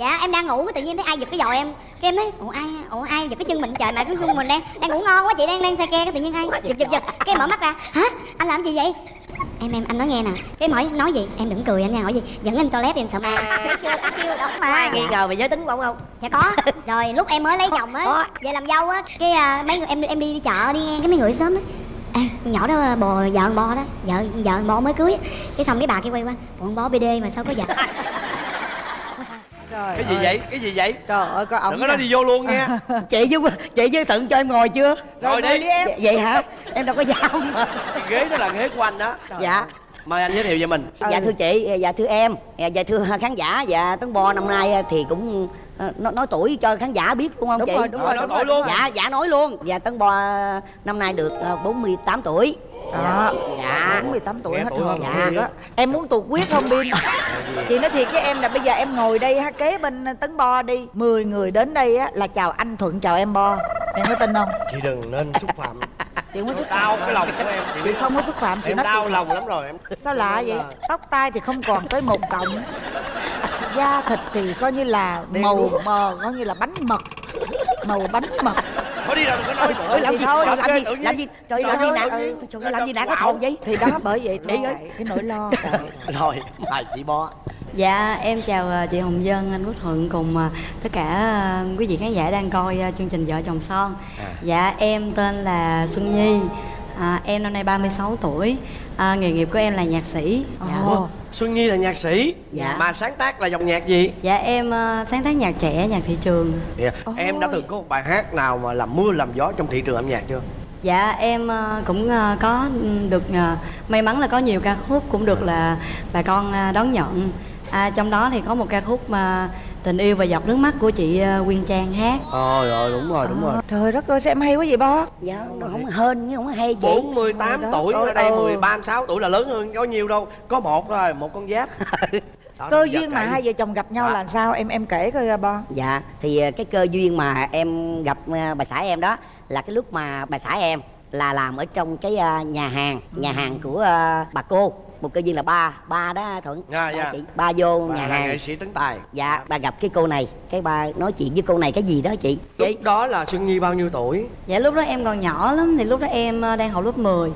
dạ em đang ngủ tự nhiên thấy ai giật cái giò em. Cái em nói ủa ai ủa ai giật cái chân mình trời? Mà cái mình đang đang ngủ ngon quá chị đang đang say ke cái tự nhiên ai giật giật giật cái em mở mắt ra. Hả? Anh làm gì vậy? Em em anh nói nghe nè. Cái em hỏi nói gì? Em đừng cười anh nha hỏi gì? Dẫn anh toilet em sợ ma. Thấy ai nghi ngờ về giới tính của ông không? Dạ có. Rồi lúc em mới lấy chồng á về làm dâu á cái à, mấy người em em đi đi chợ đi ngang cái mấy người sớm á. À, nhỏ đó bò vợ bo đó. Vợ vợ bo mới cưới cái xong cái bà kia quay qua con bo bd mà sao có vợ Trời cái gì ơi. vậy? Cái gì vậy? Trời ơi có ổng đừng có nói đi vô luôn nha. Chị với chị với thận cho em ngồi chưa? Rồi đi. em. Vậy- hả? Em đâu có mà. Cái ghế đó là ghế của anh đó. Trời Dạ. ơi. mời anh giới thiệu về mình. Dạ thưa chị dạ thưa em. Dạ thưa khán giả. Dạ tấn bo năm nay thì cũng ờ, nói, nói tuổi cho khán giả biết đúng không Đúng chị? rồi, đúng rồi, nói tuổi luôn. dạ dạ nói luôn. Dạ tấn bo năm nay được ờ, 48 tuổi Đó. dạ. 48 tuổi Nghe hết tuổi rồi. hơn dạ. Em muốn tuột quyết không Bin Chị nói thiệt với em là bây giờ em ngồi đây ha kế bên Tấn Bo đi. 10 người đến đây á là chào anh Thuận chào em Bo. Em có tin không? chị đừng nên xúc phạm. Chị không có xúc đau cái lòng của em chị Chị không có xúc phạm chị em nói đau thiệt. lòng lắm rồi em Sao lạ vậy? Tóc tai thì không còn tới một cọng Da thịt thì coi như là Đen màu mờ coi như là bánh mật. Màu bánh mật. Thôi đi rồi đừng có nói nữa Ôi, làm gì? Thôi, làm gì? làm gì? Trời làm gì nhiên. trời làm gì nặng Wow. cái thồn vậy? Thì đó bởi vậy Đi thôi ơi. Cái nỗi lo. Rồi mời chị bo. Dạ, em chào ờ, chị Hồng Dân, anh Quốc Thuận cùng ờ, tất cả ờ, quý vị khán giả đang coi chương trình Vợ chồng son. Dạ, em tên là Xuân Nhi, à, em năm nay 36 tuổi, à, nghề nghiệp của em là nhạc sĩ. Dạ. Ồ. xuân nhi là nhạc sĩ Dạ. mà sáng tác là dòng nhạc gì Dạ, em ờ, sáng tác nhạc trẻ, nhạc thị trường. Dạ. em đã từng có một bài hát nào mà làm mưa làm gió trong thị trường âm nhạc chưa Dạ, em ờ, cũng ờ, có được may mắn là có nhiều ca khúc cũng được là bà con đón nhận. À, trong đó thì có một ca khúc mà tình yêu và giọt nước mắt của chị ờ, Quyên Trang hát. Ờ rồi đúng rồi đúng rồi Trời đất ơi sao em hay quá vậy Bo dạ nó không hên nhưng không hay chị 48 Đó. tuổi ở đây ừ. 13 16 tuổi là lớn hơn có nhiều đâu có một thôi một con giáp Đó, Cơ duyên mà hai vợ chồng gặp nhau Dạ. là sao em em kể coi à, Bo Dạ, thì ờ, cái cơ duyên mà em gặp ờ, bà xã em đó là cái lúc mà bà xã em là làm ở trong cái ờ, nhà hàng, nhà hàng của ờ, bà cô. Một cơ duyên là ba, ba đó Thuận. Dạ, Ba dạ. chị, ba vô Bà nhà hàng. nghệ sĩ tấn tài Dạ, bà gặp cái cô này, cái bà nói chuyện với cô này cái gì đó chị. Chị lúc đó là xuân nhi bao nhiêu tuổi Dạ lúc đó em còn nhỏ lắm thì lúc đó em ờ, đang học lớp 10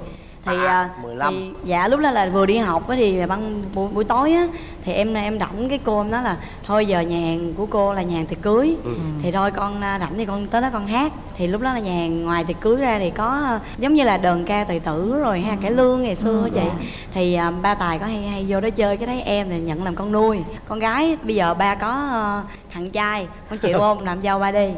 thì À, à, 15. thì dạ lúc đó là vừa đi học á thì ban buổi, buổi tối á thì em em rảnh cái cô em nói là thôi giờ nhà hàng của cô là nhà hàng tiệc cưới. Ừ. thì thôi con à, rảnh thì con tới đó con hát. Thì lúc đó là nhà hàng ngoài tiệc cưới ra thì có à, giống như là đờn ca tài tử rồi ha cải lương ngày xưa á chị. thì à, ba tài có hay hay vô đó chơi cái thấy em thì nhận làm con nuôi. Con gái bây giờ ba có à, thằng trai con chịu không? Làm dâu ba đi.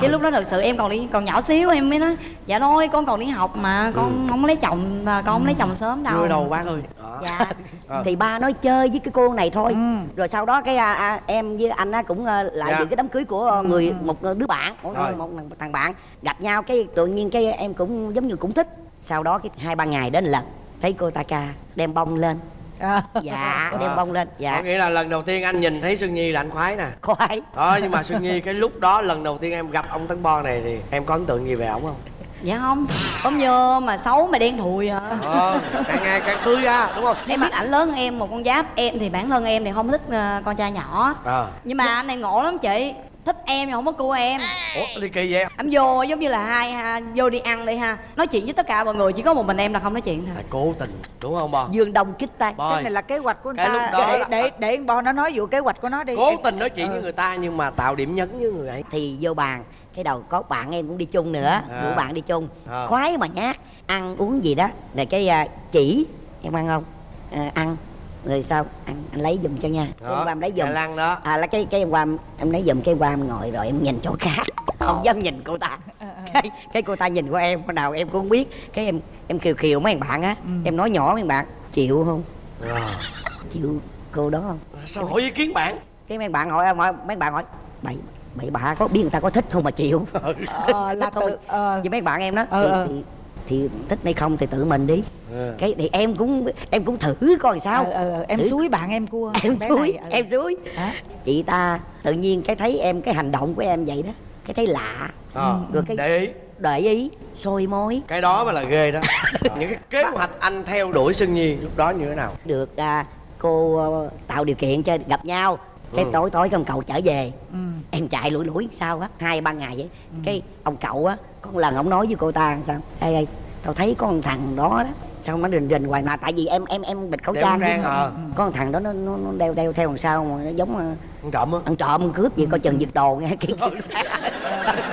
Cái lúc đó thật sự em còn đi còn nhỏ xíu em mới nói dạ thôi con còn đi học mà con không lấy chồng và con không lấy chồng sớm đâu. Đưa đầu bác ơi dạ. Ờ. thì ba nói chơi với cái cô này thôi. Ừ. Rồi sau đó cái à, à, em với anh á cũng ờ, lại Dạ. dự cái đám cưới của ờ, người một đứa bạn, một, Rồi. một, một thằng bạn. Gặp nhau cái tự nhiên cái em cũng giống như cũng thích. Sau đó cái hai ba ngày đến lần thấy cô ta ca đem bông lên à. dạ đem À. bông lên dạ. Có nghĩa là lần đầu tiên anh nhìn thấy xuân nhi là anh khoái nè. Khoái. Đó nhưng mà xuân nhi cái lúc đó lần đầu tiên em gặp ông tấn bo này thì em có ấn tượng gì về ổng không? Dạ không ốm nhơ mà xấu mà đen thùi à. Ờ càng ngày càng tươi ra đúng không? Em biết ảnh lớn hơn em một con giáp em thì bản thân em thì không thích ờ, con trai nhỏ. Ờ. Nhưng mà anh này ngộ lắm chị thích em nhưng không có cua em. Ủa thì kỳ vậy? Anh vô giống như là hai ha vô đi ăn đi ha. Nói chuyện với tất cả mọi người chỉ có một mình em là không nói chuyện thôi. Là cố tình đúng không bo dương đông kích tay cái này là kế hoạch của người Cái lúc ta đó để là- để để Bo nó nói vụ kế hoạch của nó đi. Cố tình nói chuyện với người ta nhưng mà tạo điểm nhấn với người ấy. Thì vô bàn. Cái đầu có bạn em cũng đi chung nữa. À. rủ bạn đi chung. À. khoái mà nhát. Ăn uống gì đó. Rồi cái à, chỉ. Em ăn không? À, ăn rồi sao? Ăn anh lấy giùm cho nha. Đó em qua em lấy giùm. Lan đó. À là cái cái em qua em, lấy giùm cái qua em ngồi rồi em nhìn chỗ khác. Không dám nhìn cô ta. Cái cái cô ta nhìn qua em hồi nào em cũng không biết. Cái em em kiều kiều mấy thằng bạn á. Em nói nhỏ mấy bạn chịu không? Ờ. chịu cô đó không? Sao hỏi ý kiến bạn? Cái mấy bạn hỏi, hỏi mấy bạn hỏi bậy bậy bạ có biết người ta có thích không mà chịu? Ờ, là tự ờ, với mấy bạn em đó. Ờ, thì, ờ. thì thì thích hay không thì tự mình đi Ừ. cái thì em cũng em cũng thử coi sao ờ, ờ, em Thử. suối bạn em cua em suối này, em suối Hả? chị ta tự nhiên cái thấy em cái hành động của em vậy đó cái thấy lạ Ờ. rồi cái để ý để ý sôi mối cái đó mới là ghê đó những cái kế hoạch anh theo đuổi xuân nhi lúc đó như thế nào được à, cô tạo điều kiện cho gặp nhau cái Ừ. tối tối ông cậu trở về ừ. Em chạy lủi lủi sao á? Hai ba ngày vậy. Cái ông cậu á có lần ông nói với cô ta sao? Ê ê tao thấy có con thằng đó đó. Sao nó rình rình hoài mà? Tại vì em em em bịt khẩu Đeo trang trang, chứ. ờ. có con thằng đó nó nó, nó đeo đeo theo làm sao mà nó giống ờ, ăn trộm á. ăn trộm cướp gì coi chừng giật đồ nghe cái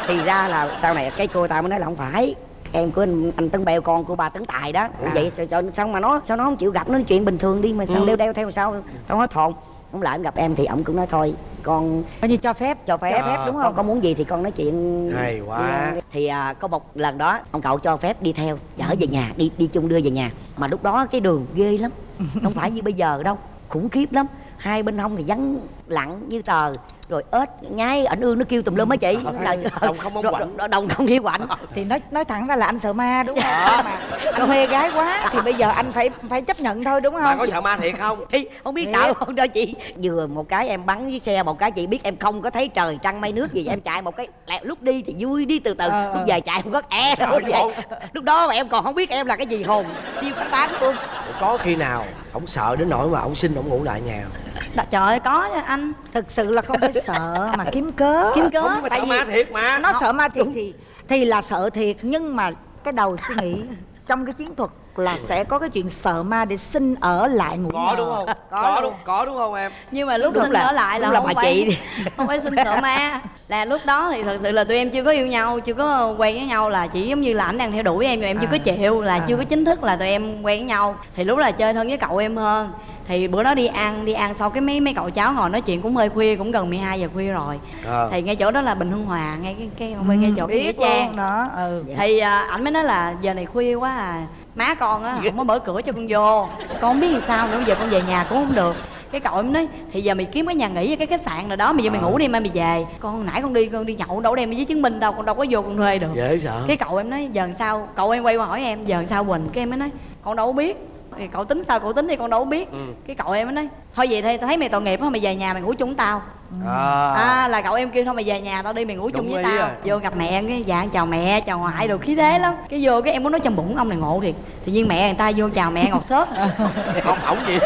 thì ra là sau này cái cô ta mới nói là không phải. Em của anh, anh tấn bèo con của bà tấn tài đó. À. vậy sao, sao, sao mà nó sao nó không chịu gặp nó chuyện bình thường đi mà sao Ừ. đeo đeo theo sao? Tao hết hồn không lại gặp em thì ổng cũng nói thôi con coi như cho phép cho phép, Cho phép, đúng con không? có muốn gì thì con nói chuyện Hay quá. đi. thì à, có một lần đó ông cậu cho phép đi theo chở về nhà đi đi chung đưa về nhà mà lúc đó cái đường ghê lắm không phải như bây giờ đâu khủng khiếp lắm hai bên hông thì vắng lặng như tờ rồi ếch nhái ảnh ương nó kêu tùm lum á chị. Trời ơi. Đồng không Rồi- quạnh. đồng không hiu quạnh. Thì nói nói thẳng ra là anh sợ ma đúng không? Mà nó mê gái quá thì bây giờ anh phải phải chấp nhận thôi đúng không? có sợ ma thiệt không? Thì không biết sao không đó chị. Vừa một cái em bắn với xe một cái chị biết em không có thấy trời trăng mây nước gì em chạy một cái lẹ- lúc đi thì vui đi từ từ. Ờ, lúc ờ. về chạy không có e đâu lúc đó mà em còn không biết em là cái gì hồn siêu phán tán luôn. Có khi nào ông sợ đến nỗi mà ông xin ông ngủ lại nhà. Đã- trời ơi có nha anh. Thực sự là không phải sợ mà kiếm cớ. Kiếm cớ? Không nhưng mà tại sợ vì ma thiệt mà. nó sợ ma thiệt thì thì là sợ thiệt nhưng mà cái đầu suy nghĩ trong cái chiến thuật là sẽ có cái chuyện sợ ma để xin ở lại ngủ có nhờ. đúng không? Có, có đúng có đúng không em? Nhưng mà lúc Đúng xin là- ở lại là là không bà phải chị. không phải xin sợ ma. Là lúc đó thì thật sự là tụi em chưa có yêu nhau chưa có quen với nhau là chỉ giống như là ảnh đang theo đuổi em nhưng em chưa có À. chịu là À. chưa có chính thức là tụi em quen với nhau. Thì lúc là chơi thân với cậu em hơn thì bữa đó đi ăn đi ăn sau cái mấy mấy cậu cháu ngồi nói chuyện cũng hơi khuya cũng gần 12 giờ khuya rồi. Ờ. thì ngay chỗ đó là bình hưng hòa ngay cái cái bên ngay chỗ cái trang. đó ừ. Thì à, ảnh mới nói là giờ này khuya quá à má con á không có mở cửa cho con vô. Con không biết làm sao nữa giờ con về nhà cũng không được. Cái cậu em nói thì giờ mày kiếm cái nhà nghỉ cái khách sạn nào đó bây giờ mày ngủ đi mai mày về. Con nãy con đi con đi nhậu đâu đem giấy chứng minh đâu con đâu có vô con thuê được. Dễ sợ. Cái cậu em nói giờ sao? Cậu em quay qua hỏi em giờ sao quỳnh? Cái em mới nói con đâu biết thì cậu tính sao cậu tính thì con đâu có biết Ừ. cái cậu em nói thôi vậy thì tao thấy mày tội nghiệp á mày về nhà mày ngủ chung với tao à, à là cậu em kêu thôi mày về nhà tao đi mày ngủ chung Đúng với ý tao rồi. vô gặp mẹ em cái dạ chào mẹ chào ngoại đồ khí thế lắm cái vô cái em muốn nói trong bụng ông này ngộ thiệt tự nhiên mẹ người ta vô chào mẹ ngọt xớt không ổng gì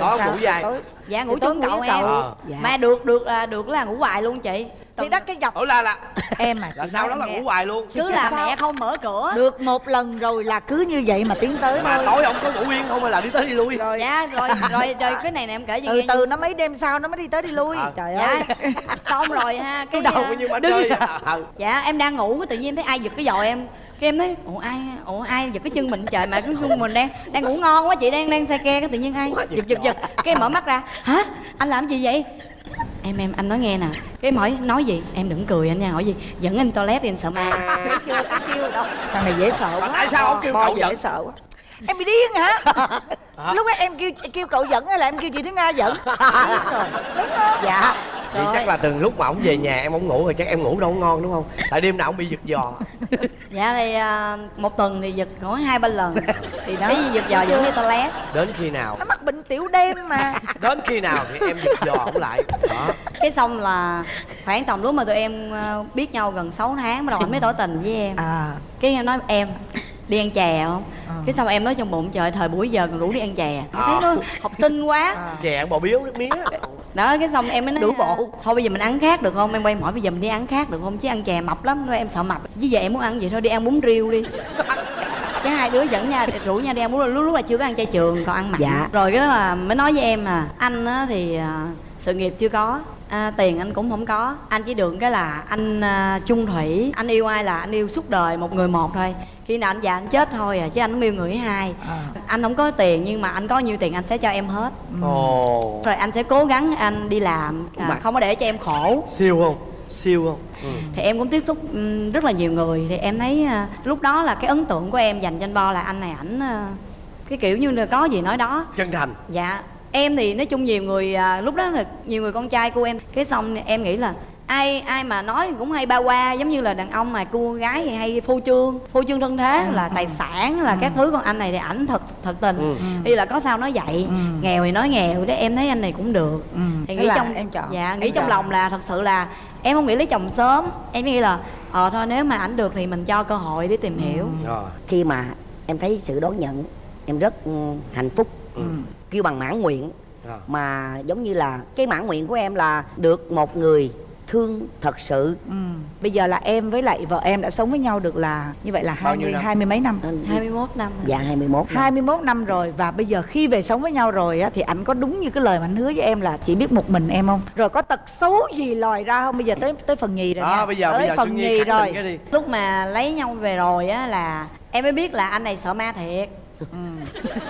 Sao? ngủ dài dạ ngủ chung ngủ cậu với em cậu. Ờ. Dạ. mà được được là được là ngủ hoài luôn chị thì đó cái dọc ủa là là. Em mà là nói đó là nghe. ngủ hoài luôn. Cứ là sao? mẹ không mở cửa. Được một lần rồi là cứ như vậy mà tiến tới mà thôi. tối ông có ngủ yên không hay là đi tới đi lui? Rồi. Dạ rồi rồi rồi cái này nè em kể cho từ nghe từ nó mấy đêm sau nó mới đi tới đi lui. Ờ. trời ơi. dạ xong rồi ha cái đầu à, như mà đứng- à. Ừ. dạ em đang ngủ cái tự nhiên em thấy ai giật cái giò em. Cái em nói ủa ai ủa ai giật cái chân mình trời mà cái chân mình đang đang ngủ ngon quá chị đang đang say ke cái tự nhiên ai giật giật giật cái mở mắt ra hả? Anh làm gì vậy em em anh nói nghe nè. Cái em hỏi nói gì? Em đừng cười anh nha hỏi gì? Dẫn anh toilet đi anh sợ ma. Thấy chưa thấy chưa đâu thằng này dễ sợ quá. tại sao ông kêu cậu dễ sợ quá em bị điên hả? Lúc đó em kêu kêu cậu dẫn hay là em kêu chị Thúy Nga dẫn? Rồi, đúng không? Dạ. Vậy chắc là từng lúc mà ổng về nhà em ổng ngủ rồi chắc em ngủ đâu ngon đúng không? Tại đêm nào ổng bị giật giò. dạ thì à, một tuần thì giật khoảng hai ba lần. Thì đó. Cái giật giò dẫn đi toilet Đến khi nào? nó mắc bệnh tiểu đêm mà. Đến khi nào thì em giật giò ổng lại. Đó. cái xong là khoảng tầm lúc mà tụi em à, biết nhau gần 6 tháng bắt đầu anh mới tỏ tình với em. À. Cái em nói em đi ăn chè không. Cái xong em nói trong bụng trời thời buổi giờ còn rủ đi ăn chè. Em thấy nó học sinh quá. À. Chè ăn bò biếu nước mía. đó cái xong em mới nói Đủ bộ. thôi bây giờ mình ăn khác được không? Em quay hỏi bây giờ mình đi ăn khác được không? Chứ ăn chè mập lắm. Rồi em sợ mập. Với giờ em muốn ăn gì thôi đi ăn bún riêu đi. Cái hai đứa dẫn nha rủ nhau đi ăn bún riêu. Lúc lúc là chưa có ăn chay trường còn ăn mặn. Dạ. rồi cái đó là mới nói với em là anh á thì à, sự nghiệp chưa có à, tiền anh cũng không có anh chỉ được cái là anh à, chung thủy anh yêu ai là anh yêu suốt đời một người một thôi khi nào anh già anh chết thôi à chứ anh không yêu người thứ hai À. anh không có tiền nhưng mà anh có nhiêu tiền anh sẽ cho em hết Ồ. rồi anh sẽ cố gắng anh đi làm à, Mà- không có để cho em khổ Siêu không? Siêu không? Ừ. thì em cũng tiếp xúc ừm, rất là nhiều người thì em thấy à, lúc đó là cái ấn tượng của em dành cho anh bo là anh này ảnh à, cái kiểu như là có gì nói đó Chân thành. dạ em thì nói chung nhiều người à, lúc đó là nhiều người con trai của em cái xong em nghĩ là ai ai mà nói cũng hay ba qua giống như là đàn ông mà cô gái thì hay phô trương phô trương thân thế là tài sản là các thứ còn anh này thì ảnh thật thật tình Ừ. đi là có sao nói vậy Ừ. nghèo thì nói nghèo đấy em thấy anh này cũng được Ừ, thì thế nghĩ là trong em chọn. dạ Em nghĩ trong chọn. lòng là thật sự là em không nghĩ lấy chồng sớm em nghĩ là ờ thôi nếu mà ảnh được thì mình cho cơ hội để tìm hiểu Rồi. khi mà em thấy sự đón nhận em rất ừ, hạnh phúc Ừ. kêu bằng mãn nguyện À. mà giống như là cái mãn nguyện của em là được một người thương thật sự ừ. bây giờ là em với lại vợ em đã sống với nhau được là như vậy là hai nhiêu mươi năm? hai mươi mấy năm 21 năm rồi. dạ 21 năm. 21 năm rồi và bây giờ khi về sống với nhau rồi á thì anh có đúng như cái lời mà anh hứa với em là chỉ biết một mình em không? Rồi có tật xấu gì lòi ra không? Bây giờ tới tới phần nhì rồi đó nha. bây giờ tới bây giờ phần nhì rồi. lúc mà lấy nhau về rồi á là em mới biết là anh này sợ ma thiệt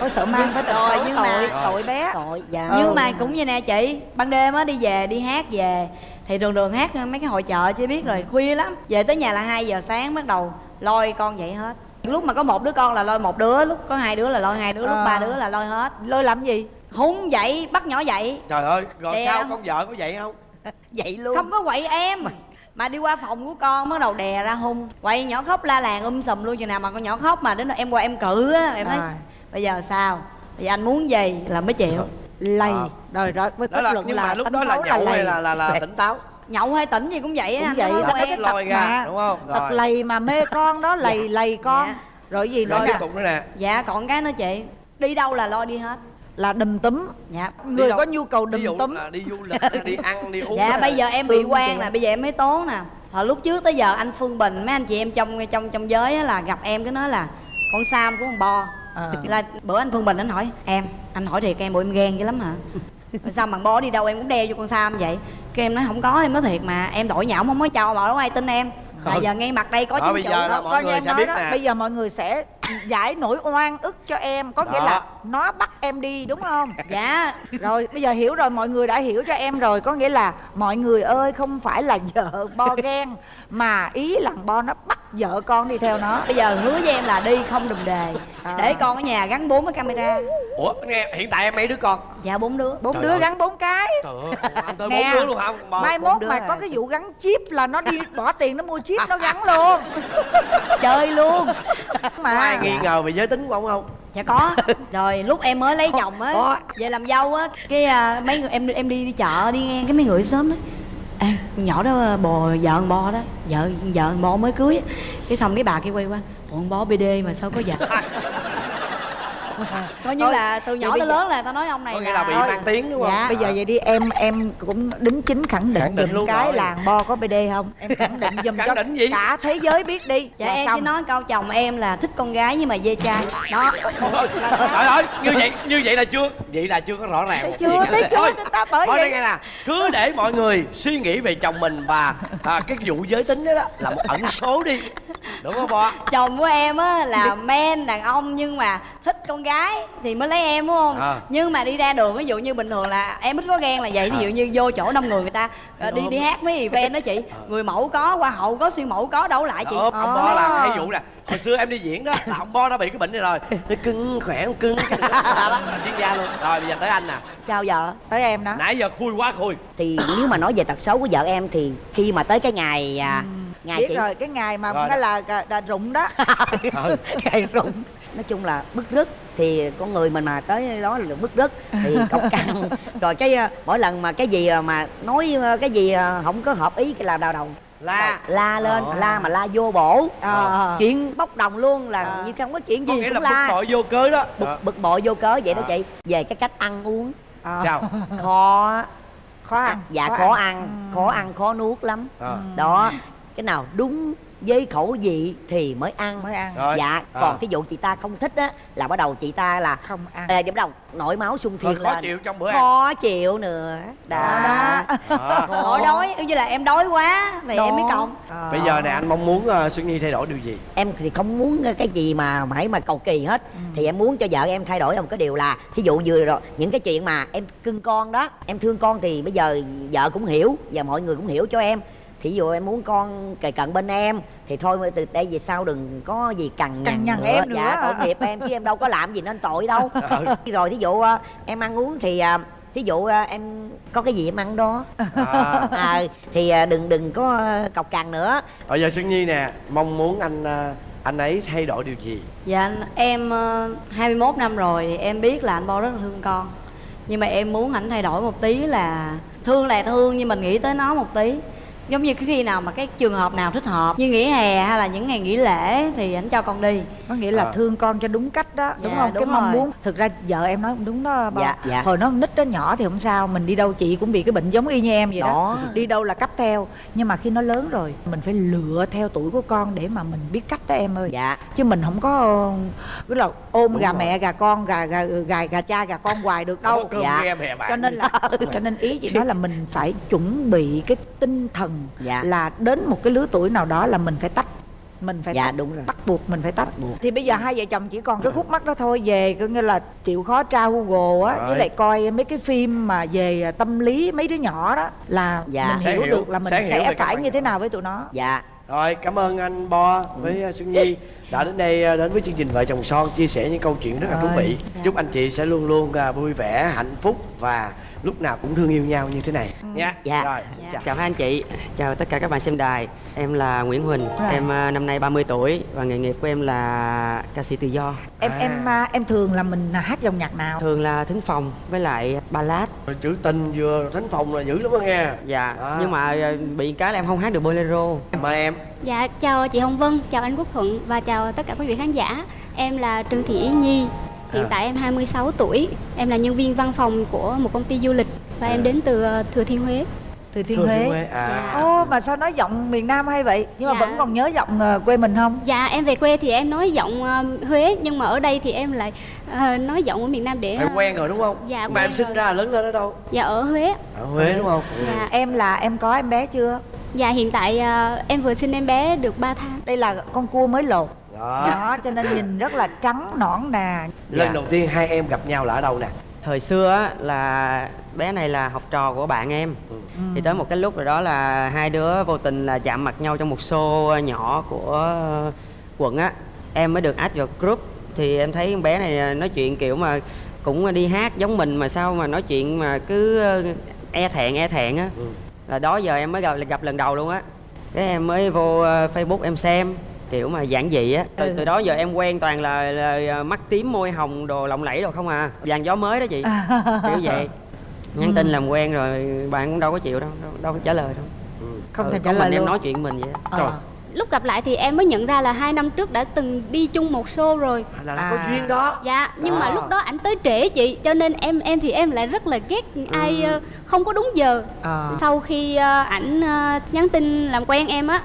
Có sợ mang với tật xấu nhưng tội mà- tội. bé. tội dạ. Ừ. nhưng mà cũng như nè chị ban đêm á đi về đi hát về thì đường đường hát mấy cái hội chợ chị biết rồi khuya lắm. Về tới nhà là 2 giờ sáng bắt đầu lôi con dậy hết. Lúc mà có một đứa con là lôi một đứa lúc có hai đứa là lôi hai đứa lúc Ờ. ba đứa là lôi hết. Lôi làm gì? húng dậy bắt nhỏ dậy. Trời ơi rồi Đè sao con vợ có vậy không? Vậy luôn. Không có quậy em mà đi qua phòng của con bắt đầu đè ra hung quậy nhỏ khóc la làng um sùm luôn chừng nào mà con nhỏ khóc mà đến em qua em cự á em nói Rồi. bây giờ sao bây giờ anh muốn gì là mới chịu Lầy. Ờ. Rồi rồi với kết là luận nhưng là mà lúc đó là nhậu hay lầy. là là là tỉnh táo nhậu hay tỉnh gì cũng vậy á cũng anh vậy đó cái tật lôi ra, mà. đúng không? Tật Rồi. lầy mà mê con đó lầy lầy con. Dạ. Rồi gì nữa rồi nè? tiếp tục nữa nè dạ còn cái nữa chị đi đâu là lo đi hết Là đùm túm. dạ Người có nhu cầu đùm túm. là đi du lịch đi ăn đi uống dạ bây giờ em bị quan là bây giờ em mới tố nè. Hồi lúc trước tới giờ anh phương bình mấy anh chị em trong trong trong giới á là gặp em cái nói là con sam của con bo. Ờ. là bữa anh phương bình anh hỏi em anh hỏi thiệt em bộ em ghen dữ lắm hả? Sao bằng bo đi đâu em cũng đeo vô con sam vậy? Cái em nói không có em nói thiệt mà em đổi nhạo không có cho mà đâu ai tin em. Là giờ ngay mặt đây có chứng bây giờ Đó, mọi coi như người em sẽ nói biết đó, nè. bây giờ mọi người sẽ giải nỗi oan ức cho em có nghĩa Đó. là nó bắt em đi đúng không dạ rồi bây giờ hiểu rồi mọi người đã hiểu cho em rồi có nghĩa là mọi người ơi không phải là vợ bo ghen mà ý là bo nó bắt vợ con đi theo nó bây giờ hứa với em là đi không đùm đề À. để con ở nhà gắn bốn cái camera ủa nghe hiện tại em mấy đứa con dạ bốn đứa bốn Trời đứa ơi. gắn bốn cái trời ơi anh tới bốn đứa luôn hả Bo? mai mốt mà à. có cái vụ gắn chip là nó đi bỏ tiền nó mua chip nó gắn luôn chơi luôn có ai nghi ngờ về giới tính của ông không? Dạ có. Rồi lúc em mới lấy chồng á về làm dâu á cái à, mấy người em em đi đi chợ đi ngang cái mấy người sớm đó. Con nhỏ đó bò vợ con bo đó vợ vợ con bo mới cưới á. cái xong cái bà kia quay qua "Ủa, con bo bd mà sao có vợ coi như là từ nhỏ tới lớn là tao nói ông này có nghĩa là bị mang tiếng đúng không? Dạ. bây giờ vậy đi em em cũng đính chính khẳng định Khẳng định luôn cái rồi. làng bo có bd không? Em khẳng định giùm Khẳng cho định gì? cả thế giới biết đi. Dạ em chỉ nói câu chồng em là thích con gái nhưng mà dê trai đó. Trời ơi như vậy như vậy là chưa vậy là chưa có rõ ràng Thấy chưa thấy chưa Thôi, Thì ta bởi thôi vậy. đây nghe nè cứ để mọi người suy nghĩ về chồng mình và à, cái vụ giới tính đó, đó là một ẩn số đi. Đúng không bo? Chồng của em á là men đàn ông nhưng mà thích con gái thì mới lấy em đúng không? À. nhưng mà đi ra đường ví dụ như bình thường là em ít có ghen là vậy. Ví dụ như vô chỗ đông người người ta ờ, đi đi hát mấy event đó chị. Người mẫu có hoa hậu có siêu mẫu có đấu lại chị. Đó, ông bo À. là hay vụ nè. Hồi xưa em đi diễn đó là ông bo đã bị cái bệnh này rồi. Nó cưng khỏe không cưng cái đó là chuyên gia luôn. Rồi bây giờ tới anh nè. Sao vợ tới em đó. Nãy giờ khui quá khui. Thì nếu mà nói về tật xấu của vợ em thì khi mà tới cái ngày à, ngày biết chị rồi cái ngày mà nó là, là, là rụng đó. Ừ. ngày rụng nói chung là bức rứt thì con người mình mà tới đó là bức rứt. Thì cọc cằn rồi cái à, mỗi lần mà cái gì à, mà nói à, cái gì không có hợp ý cái là đau đầu. La. La lên Ờ. la mà la vô bổ. Ờ. chuyện bốc đồng luôn là Ờ. như không có chuyện có gì nghĩa là cũng bực la bội vô cớ đó. Bực, Ờ. bực bội vô cớ vậy đó Ờ. chị. Về cái cách ăn uống. Ờ. sao? Khó khó ăn. Dạ khó, ăn, khó ăn khó nuốt lắm. Ờ. đó. Cái nào đúng với khẩu vị thì mới ăn. Mới ăn. Rồi. dạ Ờ. còn cái vụ chị ta không thích á là bắt đầu chị ta là không ăn. À, bắt đầu nổi máu sung Rồi thiên khó lên. chịu trong bữa ăn. Khó chịu nữa. Đó. Đó. Ủa đói như là em đói quá thì em mới Đó. cộng Ờ. bây giờ nè anh mong muốn uh, Xuân Nhi thay đổi điều gì? Em thì không muốn cái gì mà mãi mà cầu kỳ hết. Thì em muốn cho vợ em thay đổi. Một cái điều là thí dụ vừa rồi những cái chuyện mà em cưng con đó em thương con thì bây giờ vợ cũng hiểu và mọi người cũng hiểu cho em thí dụ em muốn con kề cận bên em thì thôi từ đây về sau đừng có gì cằn Cằn nhằn nhằn nữa. em nữa dạ tội nghiệp em chứ em đâu có làm gì nên tội đâu. Rồi thí dụ à, em ăn uống thì à, thí dụ à, em có cái gì em ăn đó. À. à, thì đừng đừng có cọc cằn nữa. Bây giờ Xuân Nhi nè mong muốn anh anh ấy thay đổi điều gì? Dạ anh- em ờ, 21 năm rồi thì em biết là anh bo rất là thương con. Nhưng mà em muốn ảnh thay đổi một tí là thương là thương nhưng mình nghĩ tới nó một tí giống như cái khi nào mà cái trường hợp nào thích hợp như nghỉ hè hay là những ngày nghỉ lễ thì ảnh cho con đi có nghĩa là À. thương con cho đúng cách đó đúng Dạ, không đúng cái mong muốn thực ra vợ em nói cũng đúng đó ba. Dạ, dạ. hồi nó nít đó nhỏ thì không sao mình đi đâu chị cũng bị cái bệnh giống y như em vậy đó, Đó. đi đâu là cấp theo nhưng mà khi nó lớn rồi mình phải lựa theo tuổi của con để mà mình biết cách đó em ơi dạ chứ mình không có cứ là ôm Đúng gà rồi. mẹ gà con gà gà gà gà cha gà con hoài được đâu Dạ. cho nên là cho nên ý chị nói là mình phải chuẩn bị cái tinh thần Dạ. là đến một cái lứa tuổi nào đó là mình phải tách mình phải Dạ, tách, đúng rồi. bắt buộc mình phải tách Bắt buộc. thì bây giờ hai vợ chồng chỉ còn cái khúc mắc đó thôi về có nghĩa là chịu khó tra google á với lại coi mấy cái phim mà về tâm lý mấy đứa nhỏ đó là Dạ. mình Sẽ hiểu, hiểu, được là mình sẽ sẽ phải như thế nào với tụi nó dạ Rồi cảm ơn anh Bo với uh, Xuân Nhi đã đến đây uh, đến với chương trình Vợ chồng son chia sẻ những câu chuyện rất là thú vị. Chúc anh chị sẽ luôn luôn uh, vui vẻ, hạnh phúc và lúc nào cũng thương yêu nhau như thế này nha. Dạ. Rồi, xin chào. Chào hai anh chị, chào tất cả các bạn xem đài Em là Nguyễn Huỳnh, Rồi. em à, năm nay 30 tuổi Và nghề nghiệp của em là ca sĩ tự do em À. em à, em thường là mình hát dòng nhạc nào Thường là thính phòng với lại ballad Chữ tình vừa thánh phòng là dữ lắm đó nghe. Dạ, À. nhưng mà à, bị cái là em không hát được bolero Mời em. Dạ, chào chị Hồng Vân, chào anh Quốc Thuận và chào tất cả quý vị khán giả. Em là Trương Thị Yến Nhi. Hiện À. tại em 26 tuổi. Em là nhân viên văn phòng của một công ty du lịch và em đến từ ờ, Thừa Thiên Huế. từ thiên Thừa huế Thiên Huế. À. ô mà sao nói giọng miền nam hay vậy nhưng mà Dạ. vẫn còn nhớ giọng ờ, quê mình không Dạ, em về quê thì em nói giọng ờ, Huế nhưng mà ở đây thì em lại nói giọng ở miền Nam để ờ, quen rồi đúng không? Dạ, Mà em quen sinh rồi. ra lớn lên ở đâu? Dạ ở Huế. Ở Huế đúng không? Dạ. em là em có em bé chưa Dạ hiện tại ờ, em vừa sinh em bé được 3 tháng. đây là con cua mới lột Đó. đó cho nên nhìn rất là trắng nõn nà Lần Dạ. đầu tiên hai em gặp nhau là ở đâu nè? Thời xưa á, là bé này là học trò của bạn em Ừ. Thì tới một cái lúc rồi đó là hai đứa vô tình là chạm mặt nhau trong một show nhỏ của quận á Em mới được add vào group Thì em thấy con bé này ờ, nói chuyện kiểu mà cũng đi hát giống mình mà sao mà nói chuyện mà cứ ờ, e thẹn e thẹn á Ừ. là đó giờ em mới gặp, gặp lần đầu luôn á cái em mới vô ờ, facebook em xem kiểu mà giản dị á từ, Ừ. từ đó giờ em quen toàn là, là mắt tím môi hồng đồ lộng lẫy đồ không à vàng gió mới đó chị kiểu vậy nhắn tin làm quen rồi bạn cũng đâu có chịu đâu đâu, đâu có trả lời đâu Ừ. không Ừ, thể trả lời mình em luôn nói chuyện mình vậy. Ờ. Trời. Lúc gặp lại thì em mới nhận ra là hai năm trước đã từng đi chung một show rồi. Là, là À. có duyên đó. Dạ, nhưng mà À. lúc đó ảnh tới trễ chị, cho nên em em thì em lại rất là ghét ai ờ, không có đúng giờ. Ờ. Sau khi ờ, ảnh ờ, nhắn tin làm quen em á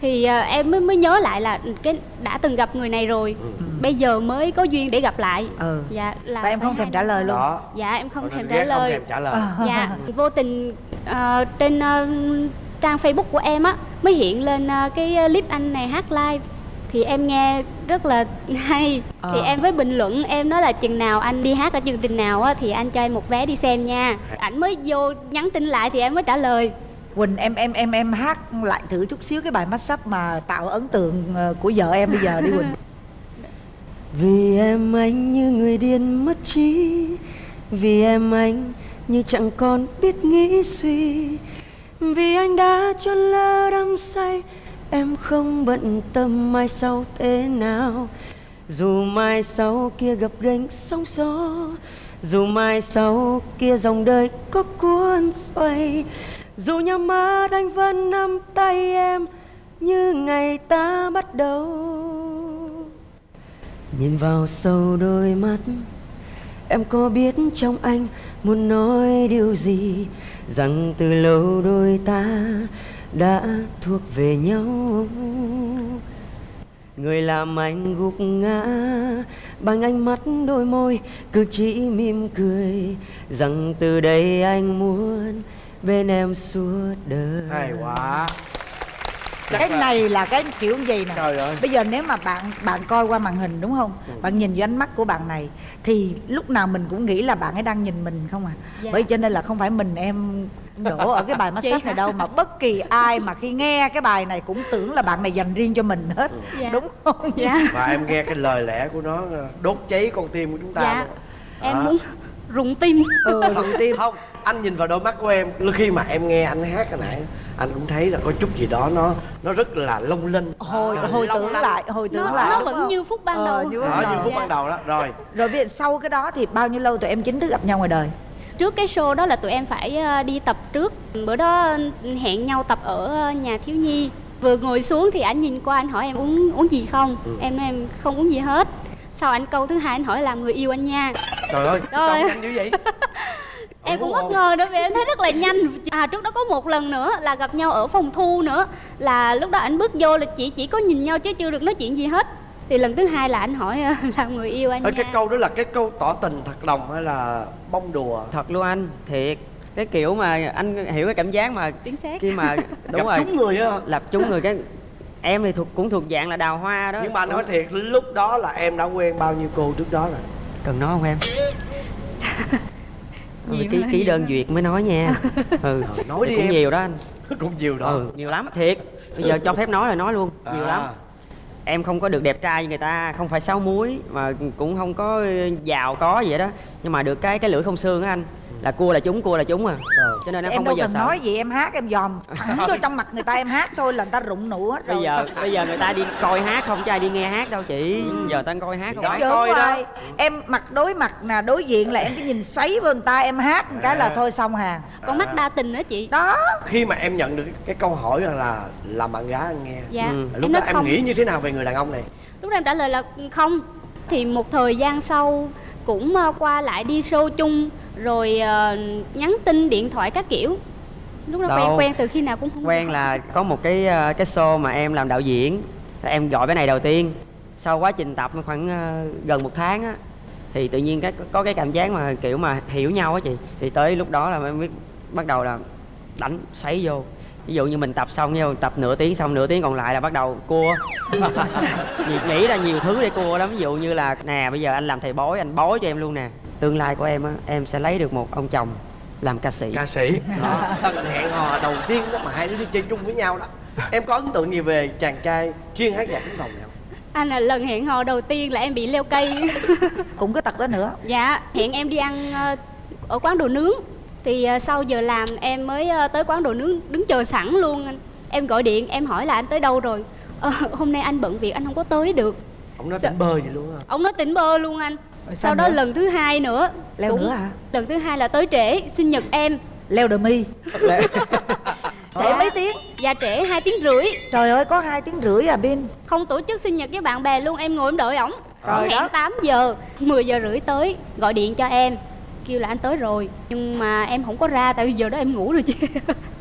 thì em mới mới nhớ lại là cái đã từng gặp người này rồi. Ừ. Bây giờ mới có duyên để gặp lại. ừ Dạ là và em không thèm trả lời luôn Đó. Dạ em không Còn thèm ghét trả lời. Không thèm trả lời. Dạ, vô tình ờ, trên ờ, trang Facebook của em á mới hiện lên ờ, cái clip anh này hát live. Thì em nghe rất là hay. Ờ. thì em với bình luận em nói là chừng nào anh đi hát ở chương trình nào á thì anh cho em một vé đi xem nha. Ảnh mới vô nhắn tin lại thì em mới trả lời. Quỳnh em em em em hát lại thử chút xíu cái bài mashup mà tạo ấn tượng ờ, của vợ em bây giờ đi Quỳnh. Vì em anh như người điên mất trí Vì em anh như chẳng còn biết nghĩ suy vì anh đã cho lỡ đắm say, Em không bận tâm mai sau thế nào. Dù mai sau kia gặp gánh sóng gió, Dù mai sau kia dòng đời có cuốn xoay. Dù nhắm mắt anh vẫn nắm tay em Như ngày ta bắt đầu. Nhìn vào sâu đôi mắt, Em có biết trong anh muốn nói điều gì? Rằng từ lâu đôi ta đã thuộc về nhau Người làm anh gục ngã Bằng ánh mắt đôi môi Cứ chỉ mỉm cười Rằng từ đây anh muốn Bên em suốt đời Hay quá cái này là cái kiểu vậy nè Trời ơi. bây giờ nếu mà bạn bạn coi qua màn hình đúng không bạn nhìn vô ánh mắt của bạn này thì lúc nào mình cũng nghĩ là bạn ấy đang nhìn mình không à Dạ. bởi cho nên là không phải mình em đổ ở cái bài mashup này đâu mà bất kỳ ai mà khi nghe cái bài này cũng tưởng là bạn này dành riêng cho mình hết Dạ. đúng không dạ Và em nghe cái lời lẽ của nó đốt cháy con tim của chúng ta. dạ luôn. em Đó. muốn rụng tim. Ừ đầu tiên Không, anh nhìn vào đôi mắt của em khi mà em nghe anh hát cái nãy anh cũng thấy là có chút gì đó nó nó rất là long linh. Hồi À, hồi tưởng lanh. lại hồi tưởng nó, lại nó vẫn không? như phút ban Ờ, đầu. như đó ban như phút Dạ. ban đầu đó rồi. Rồi bây giờ sau cái đó thì bao nhiêu lâu tụi em chính thức gặp nhau ngoài đời? Trước cái show đó là tụi em phải ờ, đi tập trước. Bữa đó hẹn nhau tập ở ờ, nhà thiếu nhi. Vừa ngồi xuống thì anh nhìn qua anh hỏi em uống uống gì không? Em nói em không uống gì hết sau anh câu thứ hai anh hỏi làm người yêu anh nha? Trời ơi sao Rồi. nhanh dữ vậy? Em cũng bất ngờ nữa vì em thấy rất là nhanh. À trước đó có một lần nữa là gặp nhau ở phòng thu nữa. Là lúc đó anh bước vô là chỉ chỉ có nhìn nhau chứ chưa được nói chuyện gì hết. Thì lần thứ hai là anh hỏi ờ, làm người yêu anh Ở nha. cái câu đó là cái câu tỏ tình thật lòng hay là bông đùa? Thật luôn anh thiệt. Cái kiểu mà anh hiểu cái cảm giác mà chính xác. khi mà đúng gặp rồi. trúng người á lập chúng người cái em thì thuộc cũng thuộc dạng là đào hoa đó. Nhưng mà nói thiệt lúc đó là em đã quen bao nhiêu cô trước đó rồi? Cần nói không em? Ừ, Nhiều ký ký Nhiều đơn duyệt mới nói nha. Ừ. Ờ, nói đi cũng em. nhiều đó anh. Cũng nhiều đó. Ừ nhiều lắm thiệt. Bây giờ cho phép nói là nói luôn. Nhiều À. lắm. Em không có được đẹp trai như người ta không phải sáu muối mà cũng không có giàu có gì vậy đó nhưng mà được cái cái lưỡi không xương á anh là cua là chúng cua là chúng à. Ờ. cho nên em em không đâu bao giờ cần sợ. nói gì em hát em dòm. Thẳng vô trong mặt người ta em hát thôi là người ta rụng nụ hết rồi. bây giờ bây giờ người ta đi coi hát không chứ ai đi nghe hát đâu chị. Giờ ta coi hát không phải coi hoài. Em mặt đối mặt nè đối diện là em cứ nhìn xoáy vô người ta em hát một cái là thôi xong hàng con mắt đa tình đó chị. Đó. Khi mà em nhận được cái câu hỏi rằng là làm bạn gái anh nghe dạ. Ừ. lúc em đó em không. nghĩ như thế nào về người đàn ông này? Lúc đó em trả lời là không. Thì một thời gian sau cũng ờ, qua lại đi show chung rồi ờ, nhắn tin điện thoại các kiểu. Lúc đó Đâu. quen quen từ khi nào cũng không quen là có một cái ờ, cái show mà em làm đạo diễn. Em gọi cái này đầu tiên. Sau quá trình tập khoảng ờ, gần một tháng á thì tự nhiên cái có cái cảm giác mà kiểu mà hiểu nhau á chị. Thì tới lúc đó là em biết bắt đầu là đánh xoáy vô. Ví dụ như mình tập xong nhau tập nửa tiếng xong nửa tiếng còn lại là bắt đầu cua. Nghĩ ra nhiều thứ để cua lắm. Ví dụ như là nè bây giờ anh làm thầy bói anh bói cho em luôn nè tương lai của em á em sẽ lấy được một ông chồng làm ca sĩ. Ca sĩ. Đó. Lần hẹn hò đầu tiên đó mà hai đứa đi chơi chung với nhau đó. Em có ấn tượng gì về chàng trai chuyên hát nhạc tiếng đồng này không anh là lần hẹn hò đầu tiên là em bị leo cây. Cũng cái tật đó nữa. Dạ hẹn em đi ăn ờ, ở quán đồ nướng. Thì ờ, sau giờ làm em mới ờ, tới quán đồ nướng đứng chờ sẵn luôn anh. Em gọi điện em hỏi là anh tới đâu rồi? Ờ, hôm nay anh bận việc anh không có tới được. Ông nói tỉnh bơ vậy luôn á. Ông nói tỉnh bơ luôn anh Rồi sao sau đó nữa? lần thứ hai nữa Leo nữa hả? lần thứ hai là tới trễ sinh nhật em. Leo đờ mi trễ mấy tiếng? Và trễ hai tiếng rưỡi. Trời ơi có hai tiếng rưỡi à bin? Không tổ chức sinh nhật với bạn bè luôn em ngồi em đợi ổng. Rồi hẹn đó. 8 giờ 10 giờ rưỡi tới gọi điện cho em. Kêu là anh tới rồi nhưng mà em không có ra tại vì giờ đó em ngủ rồi chị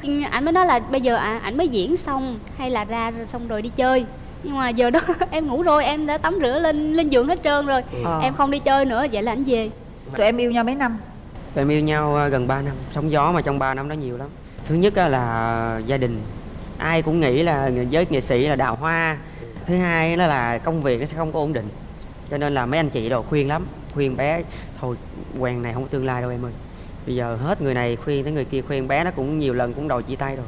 anh mới nói là bây giờ à, ảnh mới diễn xong hay là ra xong rồi đi chơi nhưng mà giờ đó em ngủ rồi em đã tắm rửa lên lên giường hết trơn rồi. Ờ. em không đi chơi nữa vậy là anh về. Tụi em yêu nhau mấy năm? Tụi em yêu nhau ờ, gần 3 năm. Sóng gió mà trong 3 năm đó nhiều lắm. Thứ nhất á là gia đình. Ai cũng nghĩ là giới nghệ sĩ là đào hoa. Thứ hai đó là công việc nó sẽ không có ổn định. Cho nên là mấy anh chị đồ khuyên lắm. Khuyên bé Thôi quen này không có tương lai đâu em ơi. Bây giờ hết người này khuyên tới người kia khuyên bé nó cũng nhiều lần cũng đòi chia tay rồi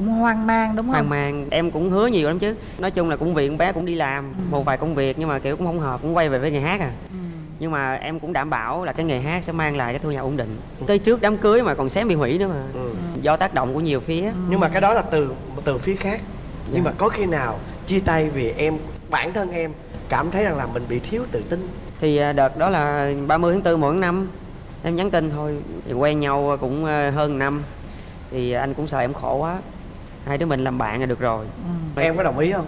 cũng hoang mang đúng không? Hoang mang. Em cũng hứa nhiều lắm chứ. Nói chung là cũng viện bé cũng đi làm một vài công việc nhưng mà kiểu cũng không hợp cũng quay về với nghề hát à. Ừ. nhưng mà em cũng đảm bảo là cái nghề hát sẽ mang lại cái thu nhập ổn định. Tới trước đám cưới mà còn xém bị hủy nữa mà. Ừ. do tác động của nhiều phía. Nhưng mà cái đó là từ từ phía khác. Nhưng Dạ. mà có khi nào chia tay vì em bản thân em cảm thấy rằng là mình bị thiếu tự tin? Thì à, đợt đó là 30 tháng 4 mỗi năm em nhắn tin thôi. Thì quen nhau cũng à, hơn năm. Thì anh cũng sợ em khổ quá hai đứa mình làm bạn là được rồi. Em có đồng ý không?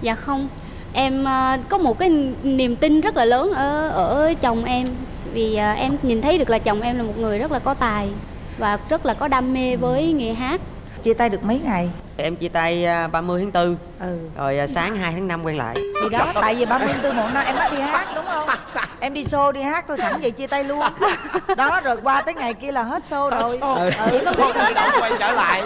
Dạ không. Em ờ, có một cái niềm tin rất là lớn ở ở chồng em. Vì ờ, em nhìn thấy được là chồng em là một người rất là có tài Và rất là có đam mê với nghề hát. Chia tay được mấy ngày? Em chia tay à, 30 tháng 4 ừ. Rồi sáng 2 tháng 5 quen lại. Thì đó tại vì 30 tháng 4 một năm em bắt đi hát đúng không em đi show đi hát thôi sẵn vậy chia tay luôn đó rồi qua tới ngày kia là hết show rồi Ừ. ừ, Có nào quay trở lại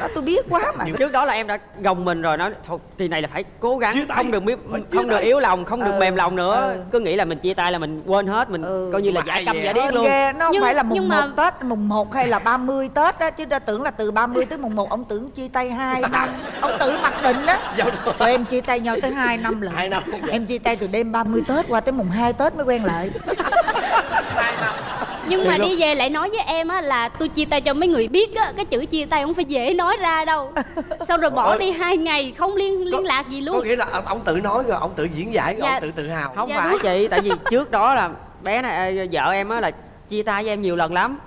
đó tôi biết quá mà trước đó là em đã gồng mình rồi nói thôi kỳ này là phải cố gắng không được chia không được yếu lòng không được Ừ. mềm lòng nữa Ừ. cứ nghĩ là mình chia tay là mình quên hết mình Ừ. coi như là Mà giả ai câm vậy? giả điếc luôn ghê, nó không Nhưng- phải là mùng nhưng 1 mà- Tết, mùng 1 hay là 30 Tết á Chứ ra tưởng là từ 30 tới mùng 1 Ông tưởng chia tay 2 năm Ông tự mặc định đó Dạ đúng. Tụi em chia tay nhau tới 2 năm lần Hai năm. Em chia tay từ đêm 30 Tết qua tới mùng 2 Tết mới quen lại. Nhưng mà đi về lại nói với em á là tôi chia tay cho mấy người biết á Cái chữ chia tay không phải dễ nói ra đâu. Xong rồi bỏ đi hai ngày không liên liên lạc gì có luôn nghĩa là ông- tự nói rồi ông tự diễn giải rồi Dạ. ông tự tự hào. Không Dạ phải đúng. chị tại vì trước đó là bé này vợ em á là chia tay với em nhiều lần lắm.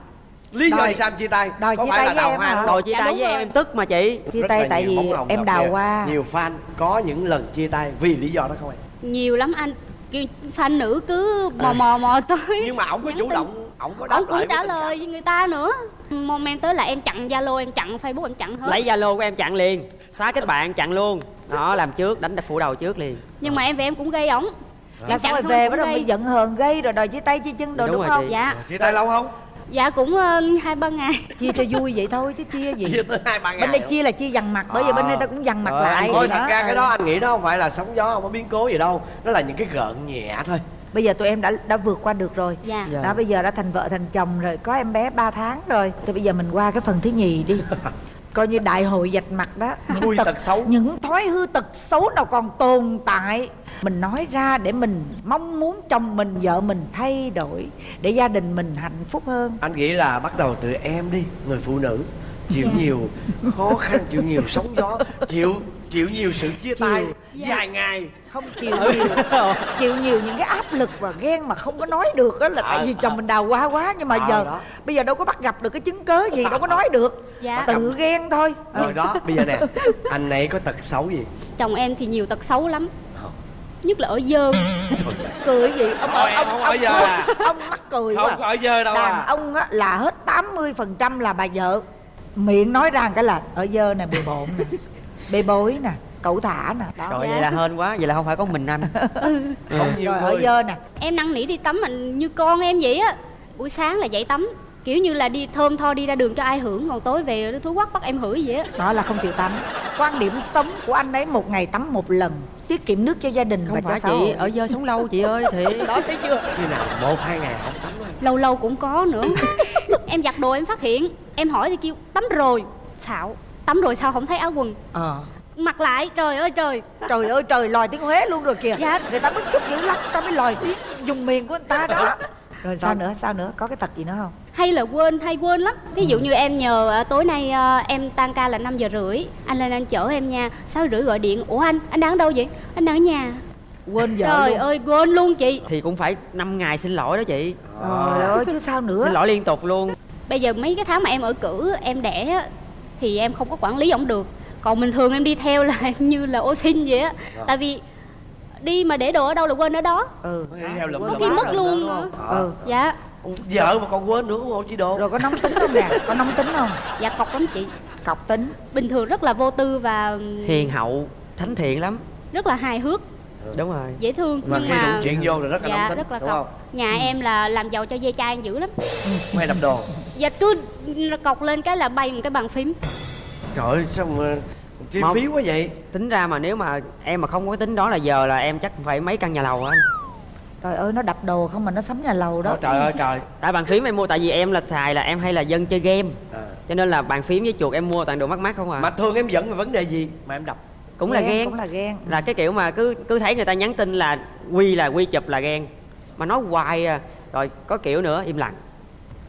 Lý do Đòi- vì sao em chia tay? Đòi có chia phải tay là với đào em hoa không chia Dạ, tay với rồi. em tức mà chị. Chia Rất tay tại vì em đào hoa. Nhiều fan có những lần chia tay vì lý do đó không em? Nhiều lắm anh kêu fan nữ cứ mò mò mò tới. Nhưng mà ổng có chủ tin. động ổng có đáp ông cũng trả lời với người ta nữa. Mong em tới là em chặn zalo em chặn facebook em chặn hết. Lấy zalo của em chặn liền. Xóa kết bạn chặn luôn. Đó làm trước đánh phủ đầu trước liền. Nhưng mà em về em cũng gây ổng. Là Em xong rồi về bắt đầu mới gây. giận hờn gây rồi đòi chia tay chia chân rồi Đúng đúng, rồi không? chị. dạ. Chia tay lâu không dạ cũng ờ, hai ba ngày. Chia cho vui vậy thôi chứ chia gì? Chia tới hai ba ngày bên đây chia là chia dằn mặt bởi vì bên đây ta cũng dằn mặt Ờ, lại. thôi thật ra Ừ. cái đó anh nghĩ đó không phải là sóng gió không có biến cố gì đâu. Nó là những cái gợn nhẹ thôi. Bây giờ tụi em đã đã vượt qua được rồi. Dạ. Dạ. đó bây giờ đã thành vợ thành chồng rồi có em bé 3 tháng rồi. Thì bây giờ mình qua cái phần thứ nhì đi. Coi như đại hội dạch mặt đó. Khui tật xấu. những thói hư tật xấu nào còn tồn tại mình nói ra để mình mong muốn chồng mình vợ mình thay đổi để gia đình mình hạnh phúc hơn. Anh nghĩ là bắt đầu từ em đi người phụ nữ. Chịu nhiều khó khăn chịu nhiều sóng gió chịu chịu nhiều sự chia tay dài ngày. Không chịu nhiều. Chịu nhiều những cái áp lực và ghen mà không có nói được đó là tại vì chồng mình đào hoa quá. Nhưng mà Ờ, giờ đó. bây giờ đâu có bắt gặp được cái chứng cớ gì đâu có nói được. Dạ. tự ghen thôi. Rồi đó bây giờ nè anh ấy có tật xấu gì? Chồng em thì nhiều tật xấu lắm nhất là ở dơ. Cười gì? Ông Thôi, ông ông, giờ à. ông mắc cười không quá ở dơ đâu đàn à. ông á, là hết 80% là bà vợ. Miệng nói ra cái là ở dơ nè bề bộn nè bê bối nè cẩu thả nè. Đó rồi Dạ. vậy là hên quá vậy là không phải có mình anh. Không nhiều rồi ở dơ nè. Em năn nỉ đi tắm mình như con em vậy á. Buổi sáng là dậy tắm kiểu như là đi thơm tho đi ra đường cho ai hưởng còn tối về thú quắc bắt em hửi vậy á. Đó là không chịu tắm. Quan điểm sống của anh ấy một ngày tắm một lần tiết kiệm nước cho gia đình và không cho phải xã chị hội. ở dơ sống lâu chị ơi thiệt. Đó thấy chưa? Khi nào một hai ngày không tắm thôi lâu lâu cũng có nữa. Em giặt đồ em phát hiện em hỏi thì kêu tắm rồi. Xạo tắm rồi sao không thấy áo quần? Ờ. Mặc lại trời ơi trời. Trời ơi trời lòi tiếng huế luôn rồi kìa. Dạ. người ta bức xúc dữ lắm ta mới lòi tiếng dùng miền của người ta đó. Rồi sao nữa sao nữa? Có cái tật gì nữa không hay là quên hay quên lắm. Thí dụ như em nhờ à, tối nay à, em tan ca là 5 giờ rưỡi anh lên anh chở em nha. Sáu rưỡi gọi điện ủa anh anh đang ở đâu vậy? Anh đang ở nhà. Quên vợ trời luôn. ơi quên luôn chị. Thì cũng phải 5 ngày xin lỗi đó chị. Trời ơi chứ sao nữa? Xin lỗi liên tục luôn. Bây giờ mấy cái tháng mà em ở cử em đẻ á, thì em không có quản lý ổng được. Còn bình thường em đi theo là em như là ô xin vậy á. Tại vì đi mà để đồ ở đâu là quên ở đó. Ừ. Quên có khi mất luôn nữa? Ờ. ừ. Dạ vợ mà còn quên nữa ủng hộ chị đồ rồi có nóng tính không nè? Có nóng tính không? Dạ cọc lắm chị. Cọc tính. Bình thường rất là vô tư và hiền hậu thánh thiện lắm. Rất là hài hước. Đúng rồi. Dễ thương. Mà nhưng khi mà chuyện vô là rất là dạ nóng tính rất là đúng không? Cọc nhà em là làm giàu cho dây chai dữ lắm. Hay đập đồ. Dạ cứ cọc lên cái là bay một cái bàn phím. Trời ơi sao mà chi phí quá vậy? Tính ra mà nếu mà em mà không có cái tính đó là giờ là em chắc phải mấy căn nhà lầu á anh trời ơi nó đập đồ không mà nó sắm nhà lầu đó. Ôi, trời ơi trời. Tại bàn phím em mua tại vì em là xài là em hay là dân chơi game. À. cho nên là bàn phím với chuột em mua toàn đồ mắc mắc không à. Mà thường em giận về vấn đề gì mà em đập? Cũng là ghen cũng là ghen. Là cái kiểu mà cứ cứ thấy người ta nhắn tin là quy là quy chụp là ghen. Mà nói hoài à. Rồi có kiểu nữa im lặng.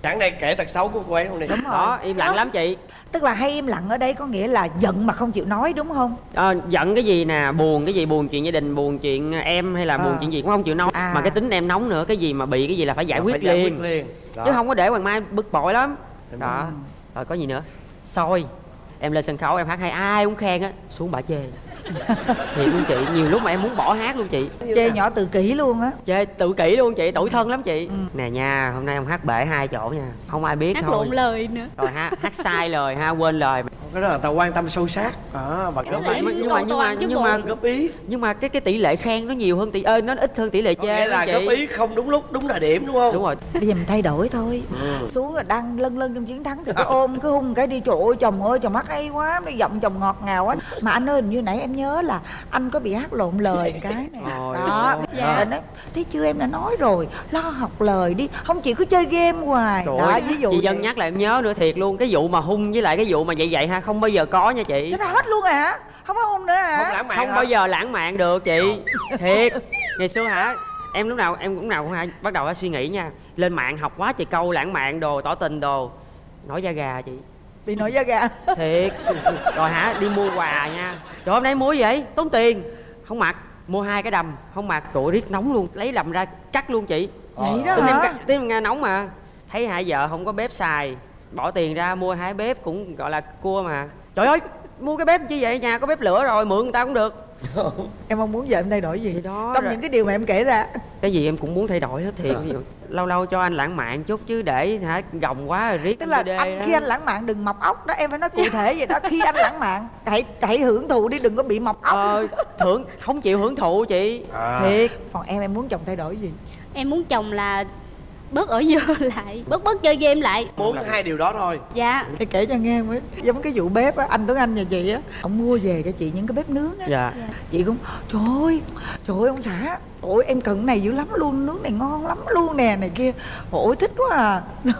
Chẳng đây kể tật xấu của cô ấy không đi? Đúng rồi. Đó im lặng lắm chị tức là hay im lặng ở đây có nghĩa là giận mà không chịu nói đúng không? Ờ, giận cái gì nè? Buồn cái gì? Buồn chuyện gia đình buồn chuyện em hay là À. buồn chuyện gì cũng không chịu nói. À. mà cái tính em nóng nữa cái gì mà bị cái gì là phải giải Phải quyết giải liền. quyết liền. Đó. chứ không có để hoàng mai bực bội lắm. Đúng đó. rồi. rồi có gì nữa? Soi. Em lên sân khấu em hát hay ai cũng khen á. Xuống bả chê thiệt luôn chị nhiều lúc mà em muốn bỏ hát luôn chị. Chê nhỏ tự kỷ luôn á. Chê tự kỷ luôn chị tủi thân lắm chị. Ừ. nè nha hôm nay ông hát bể hai chỗ nha. Không ai biết hát thôi. lộn lời nữa. Rồi hát hát sai lời ha quên lời cái đó là tao quan tâm sâu sát. À, và góp đó là ý. nhưng mà nhưng mà nhưng mà góp ý. Nhưng mà cái cái tỷ lệ khen nó nhiều hơn tỷ ơi nó ít hơn tỷ lệ chê nghĩa là góp ý không đúng lúc đúng thời điểm đúng không? Đúng rồi. Bây giờ mình thay đổi thôi. Ừ. xuống là đang lân lân trong chiến thắng thì cứ ôm cứ hung cái đi. Trời ơi chồng ơi chồng hát hay quá nó giọng chồng ngọt ngào quá. Mà anh ơi hình như nãy em nhớ là anh có bị hát lộn lời cái này đó dạ. nó thấy chưa em đã nói rồi. Lo học lời đi. Không chỉ cứ chơi game hoài. Trời đó ví dụ chị dân nhắc lại em nhớ nữa thiệt luôn. Cái vụ mà hung với lại cái vụ mà vậy vậy ha không bao giờ có nha chị. Nó hết luôn hả? Không có hung nữa hả? Không lãng mạn không hả? bao giờ lãng mạn được chị. Thiệt. Ngày xưa hả em lúc nào em cũng nào cũng hay bắt đầu suy nghĩ nha. Lên mạng học quá trời câu lãng mạn đồ tỏ tình đồ. Nổi da gà chị. Bị nổi da gà. Thiệt. Rồi hả đi mua quà nha. Trời hôm nay mua gì vậy? Tốn tiền. Không mặc. Mua hai cái đầm. Không mặc. Trời riết nóng luôn. Lấy đầm ra cắt luôn chị. Vậy đó tính hả? tính em nghe nóng mà. Thấy hai vợ không có bếp xài bỏ tiền ra mua hai bếp cũng gọi là cua mà. Trời ơi mua cái bếp chi vậy? Nhà có bếp lửa rồi mượn người ta cũng được. Em mong muốn vợ em thay đổi gì? Thì đó trong rồi- những cái điều mà em kể ra. Cái gì em cũng muốn thay đổi hết thiệt. Ví dụ, lâu lâu cho anh lãng mạn chút chứ để hả gồng quá rồi riết tức là đê anh đó. khi anh lãng mạn đừng mọc ốc đó em phải nói cụ thể vậy đó. Khi anh lãng mạn hãy hãy hưởng thụ đi đừng có bị mọc ốc. Ờ, thưởng không chịu hưởng thụ chị. À. thiệt. Còn em em muốn chồng thay đổi gì? Em muốn chồng là bớt ở dơ lại bớt bớt chơi game lại. Muốn hai điều đó thôi. Dạ. Để kể cho nghe mới giống cái vụ bếp á anh tuấn anh nhà chị á ông mua về cho chị những cái bếp nướng á. Dạ. Chị cũng trời ơi trời ơi ông xã ôi em cần cái này dữ lắm luôn nướng này ngon lắm luôn nè này kia. Ôi thích quá à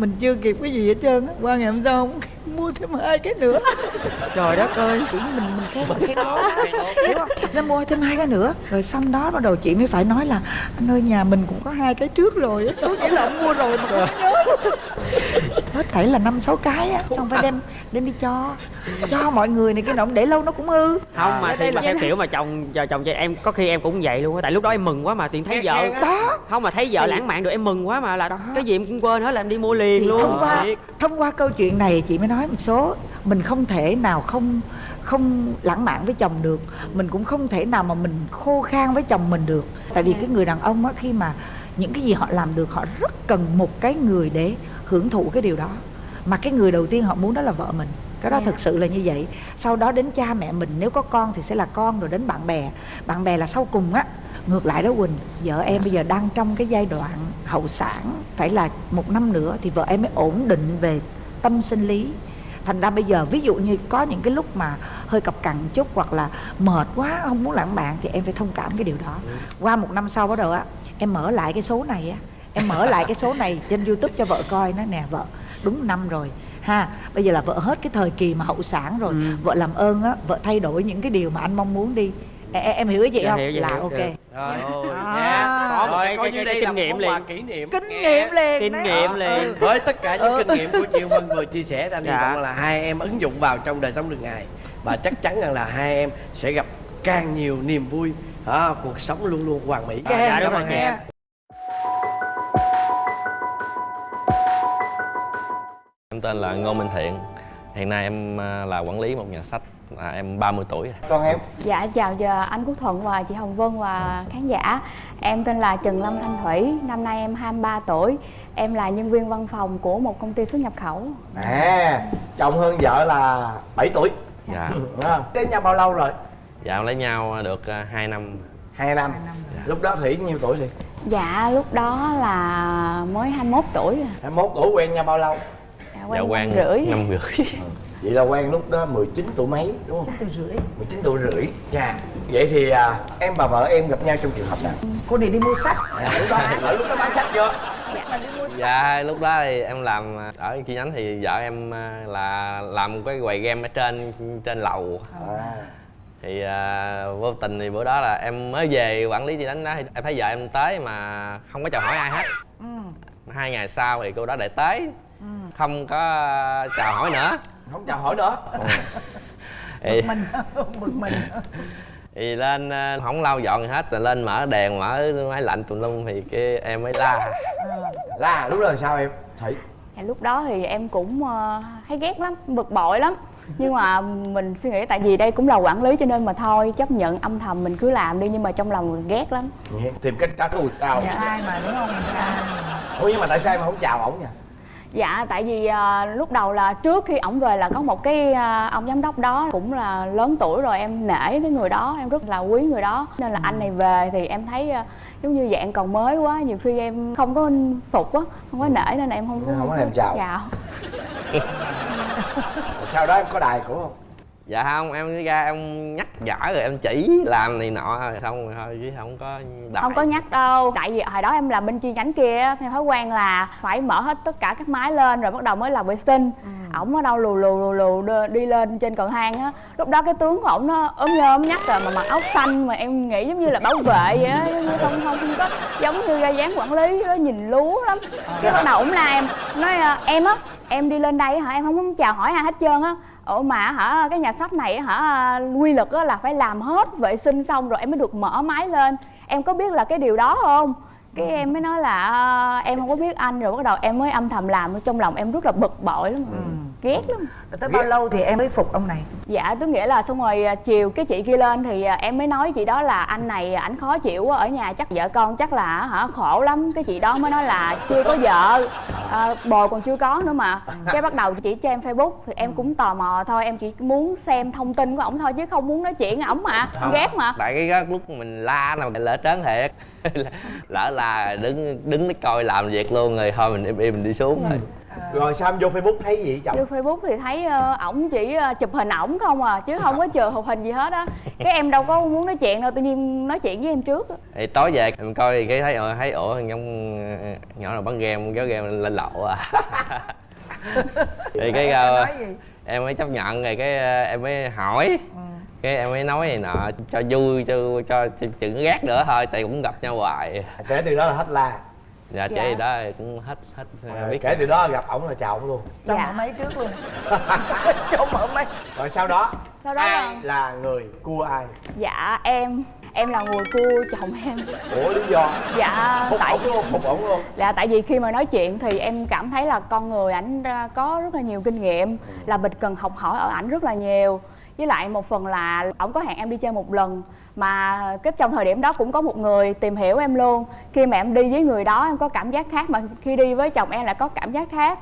mình chưa kịp cái gì hết trơn á. Qua ngày hôm sau ông mua thêm hai cái nữa. Trời đất ơi chỉ mình mình khen mình khen lố hiểu không nó mua thêm hai cái nữa. Rồi xong đó bắt đầu chị mới phải nói là anh ơi nhà mình cũng có hai cái trước rồi á. Có nghĩa là ông mua rồi mà không nhớ. Hết thảy là năm sáu cái á. Xong phải đem đem đi cho. Cho mọi người này kia nọ để lâu nó cũng hư. Không mà thì mà theo kiểu mà chồng chồng chị em có khi em cũng vậy luôn á. Tại lúc đó em mừng quá mà tiền thấy vợ. đó không mà thấy vợ lãng mạn được em mừng quá mà là Đó. cái gì em cũng quên hết là em đi mua liền thì luôn. thông qua thông qua câu chuyện này chị mới nói một số mình không thể nào không không lãng mạn với chồng được. Mình cũng không thể nào mà mình khô khan với chồng mình được. Tại vì cái người đàn ông á khi mà những cái gì họ làm được họ rất cần một cái người để hưởng thụ cái điều đó. Mà cái người đầu tiên họ muốn đó là vợ mình. Cái đó Dạ. thực sự là như vậy. Sau đó đến cha mẹ mình nếu có con thì sẽ là con rồi đến bạn bè. Bạn bè là sau cùng á ngược lại đó quỳnh vợ em bây giờ đang trong cái giai đoạn hậu sản phải là một năm nữa thì vợ em mới ổn định về tâm sinh lý. Thành ra bây giờ ví dụ như có những cái lúc mà hơi cọc cằn chút hoặc là mệt quá không muốn lãng mạn thì em phải thông cảm cái điều đó. Qua một năm sau bắt đầu á em mở lại cái số này á. Em mở lại cái số này trên youtube cho vợ coi nó nè vợ đúng năm rồi. Ha bây giờ là vợ hết cái thời kỳ mà hậu sản rồi. Ừ. vợ làm ơn á vợ thay đổi những cái điều mà anh mong muốn đi em, em hiểu ý chị Dạ, không hiểu, dạ, là hiểu, ok dạ. rồi À. Có một rồi cái- coi cái- như cái- đây cái kinh một nghiệm liền. kỷ niệm kinh Nghe. nghiệm liền kinh nghiệm Ờ, liền ừ. với tất cả những Ừ. kinh nghiệm của Triệu Vân vừa chia sẻ anh hy vọng là hai em ứng dụng vào trong đời sống thường ngày và chắc chắn rằng là hai em sẽ gặp càng nhiều niềm vui à, cuộc sống luôn luôn hoàn mỹ Ok, dạ, cảm ơn chị. em Em tên là Ngô Minh Thiện Hiện nay em à, là quản lý một nhà sách à, Em 30 tuổi rồi. Còn em? Dạ chào giờ anh Quốc Thuận và chị Hồng Vân và khán giả. Em tên là Trần Lâm Thanh Thủy Năm nay em 23 tuổi. Em là nhân viên văn phòng của một công ty xuất nhập khẩu. À chồng hơn vợ là 7 tuổi. Dạ. À, đến nhau bao lâu rồi? Dạ lấy nhau được 2 năm. Hai năm. Lúc đó thủy nhiêu tuổi thì Dạ lúc đó là mới 21 tuổi à. 21 tuổi quen nhau bao lâu? Dạ, Dạ quen quen năm rưỡi. năm rưỡi vậy là quen lúc đó 19 tuổi mấy đúng không? Từ rưỡi. 19 tuổi rưỡi. Chà vậy thì à, em và vợ em gặp nhau trong trường hợp nào? Cô này đi mua sách. Lúc đó ở lúc đó bán sách chưa Dạ lúc đó thì em làm à, ở chi nhánh thì vợ em à, là làm một cái quầy game ở trên trên lầu. À, thì à, vô tình thì bữa đó là em mới về quản lý chi nhánh đó thì em thấy vợ em tới mà không có chào hỏi ai hết. Ừ. hai ngày sau thì cô đó lại tới. Không có chào hỏi nữa không chào hỏi nữa. Thì, mình bực mình. Thì lên ờ, không lau dọn gì hết rồi lên mở đèn mở máy lạnh tùm lum thì cái em mới la. Là lúc đó là sao em? Thủy dạ, Lúc đó thì em cũng ờ, thấy ghét lắm, bực bội lắm. Nhưng mà mình suy nghĩ tại vì đây cũng là quản lý cho nên mà thôi chấp nhận âm thầm mình cứ làm đi nhưng mà trong lòng mình ghét lắm. Tìm cách trả thù sao? Sai mà đúng không? Sai ủa nhưng mà tại sao em không chào ổng nha Dạ tại vì à, lúc đầu là trước khi ổng về là có một cái à, ông giám đốc đó cũng là lớn tuổi rồi em nể cái người đó em rất là quý người đó. Nên là anh này về thì em thấy à, giống như dạng còn mới quá nhiều khi em không có phục á không có nể nên là em không có Không có thèm chào. chào sau đó em có đài cổ không dạ không em ra em nhắc nhở rồi em chỉ làm này nọ rồi xong rồi thôi chứ không có đợi. không có nhắc đâu. Tại vì hồi đó em làm bên chi nhánh kia á, theo thói quen là phải mở hết tất cả các máy lên rồi bắt đầu mới làm vệ sinh. Ổng ở đâu lù lù lù lù đi lên trên cầu thang á. Lúc đó cái tướng của ổng nó ốm nhôm nhắc rồi mà mặc áo xanh mà em nghĩ giống như là bảo vệ vậy á không không không có giống như ra dáng quản lý đó nhìn lú lắm. Cái bắt đầu ổng la em nói à, em á em đi lên đây hả? Em không muốn chào hỏi ai hết trơn á ủa mà hả, cái nhà sách này hả, quy luật là phải làm hết vệ sinh xong rồi em mới được mở máy lên. Em có biết là cái điều đó không? Cái em mới nói là "À, em không có biết anh rồi bắt đầu em mới âm thầm làm trong lòng em rất là bực bội lắm. Ghét lắm. Rồi tới bao lâu thì em mới phục ông này? Dạ tức nghĩa là xong rồi à, chiều cái chị kia lên thì à, em mới nói chị đó là anh này ảnh khó chịu quá ở nhà chắc vợ con chắc là hả khổ lắm. Cái chị đó mới nói là chưa có vợ à, bồ còn chưa có nữa mà. Cái bắt đầu chị cho em facebook thì em cũng tò mò thôi em chỉ muốn xem thông tin của ổng thôi chứ không muốn nói chuyện ổng mà. Em ghét mà. tại cái lúc mình la là mình lỡ trớn thiệt. Lỡ là đứng đứng coi làm việc luôn rồi thôi mình im im mình đi xuống thôi rồi sao em vô facebook thấy gì chồng Vô Facebook thì thấy ờ, ổng chỉ ờ, chụp hình ổng không à chứ không có chừa chụp hình gì hết á. Cái em đâu có muốn nói chuyện đâu, tự nhiên nói chuyện với em trước á. thì tối về mình coi cái thấy ờ, thấy ủa giống ờ, nhỏ nào bắn game kéo game lên lậu à thì cái gì em mới chấp nhận rồi cái em mới hỏi Ừ. cái em mới nói này nọ cho vui cho cho chừng ghét nữa thôi tại cũng gặp nhau hoài. Kể từ đó là hết la dạ Dạ. chị đó cũng hết hết À, biết. kể từ đó gặp ổng là chào ổng luôn. Cho Dạ. mở máy trước luôn. Cho mở máy. Rồi sau đó? Sau đó ai là- là người cua ai? Dạ em em là người cua chồng em. ủa lý do? Dạ phục tại ổng luôn phục ổng luôn. Là tại vì khi mà nói chuyện thì em cảm thấy là con người ảnh có rất là nhiều kinh nghiệm là mình cần học hỏi ở ảnh rất là nhiều với lại một phần là ổng có hẹn em đi chơi một lần mà cái trong thời điểm đó cũng có một người tìm hiểu em luôn. Khi mà em đi với người đó em có cảm giác khác mà khi đi với chồng em lại có cảm giác khác.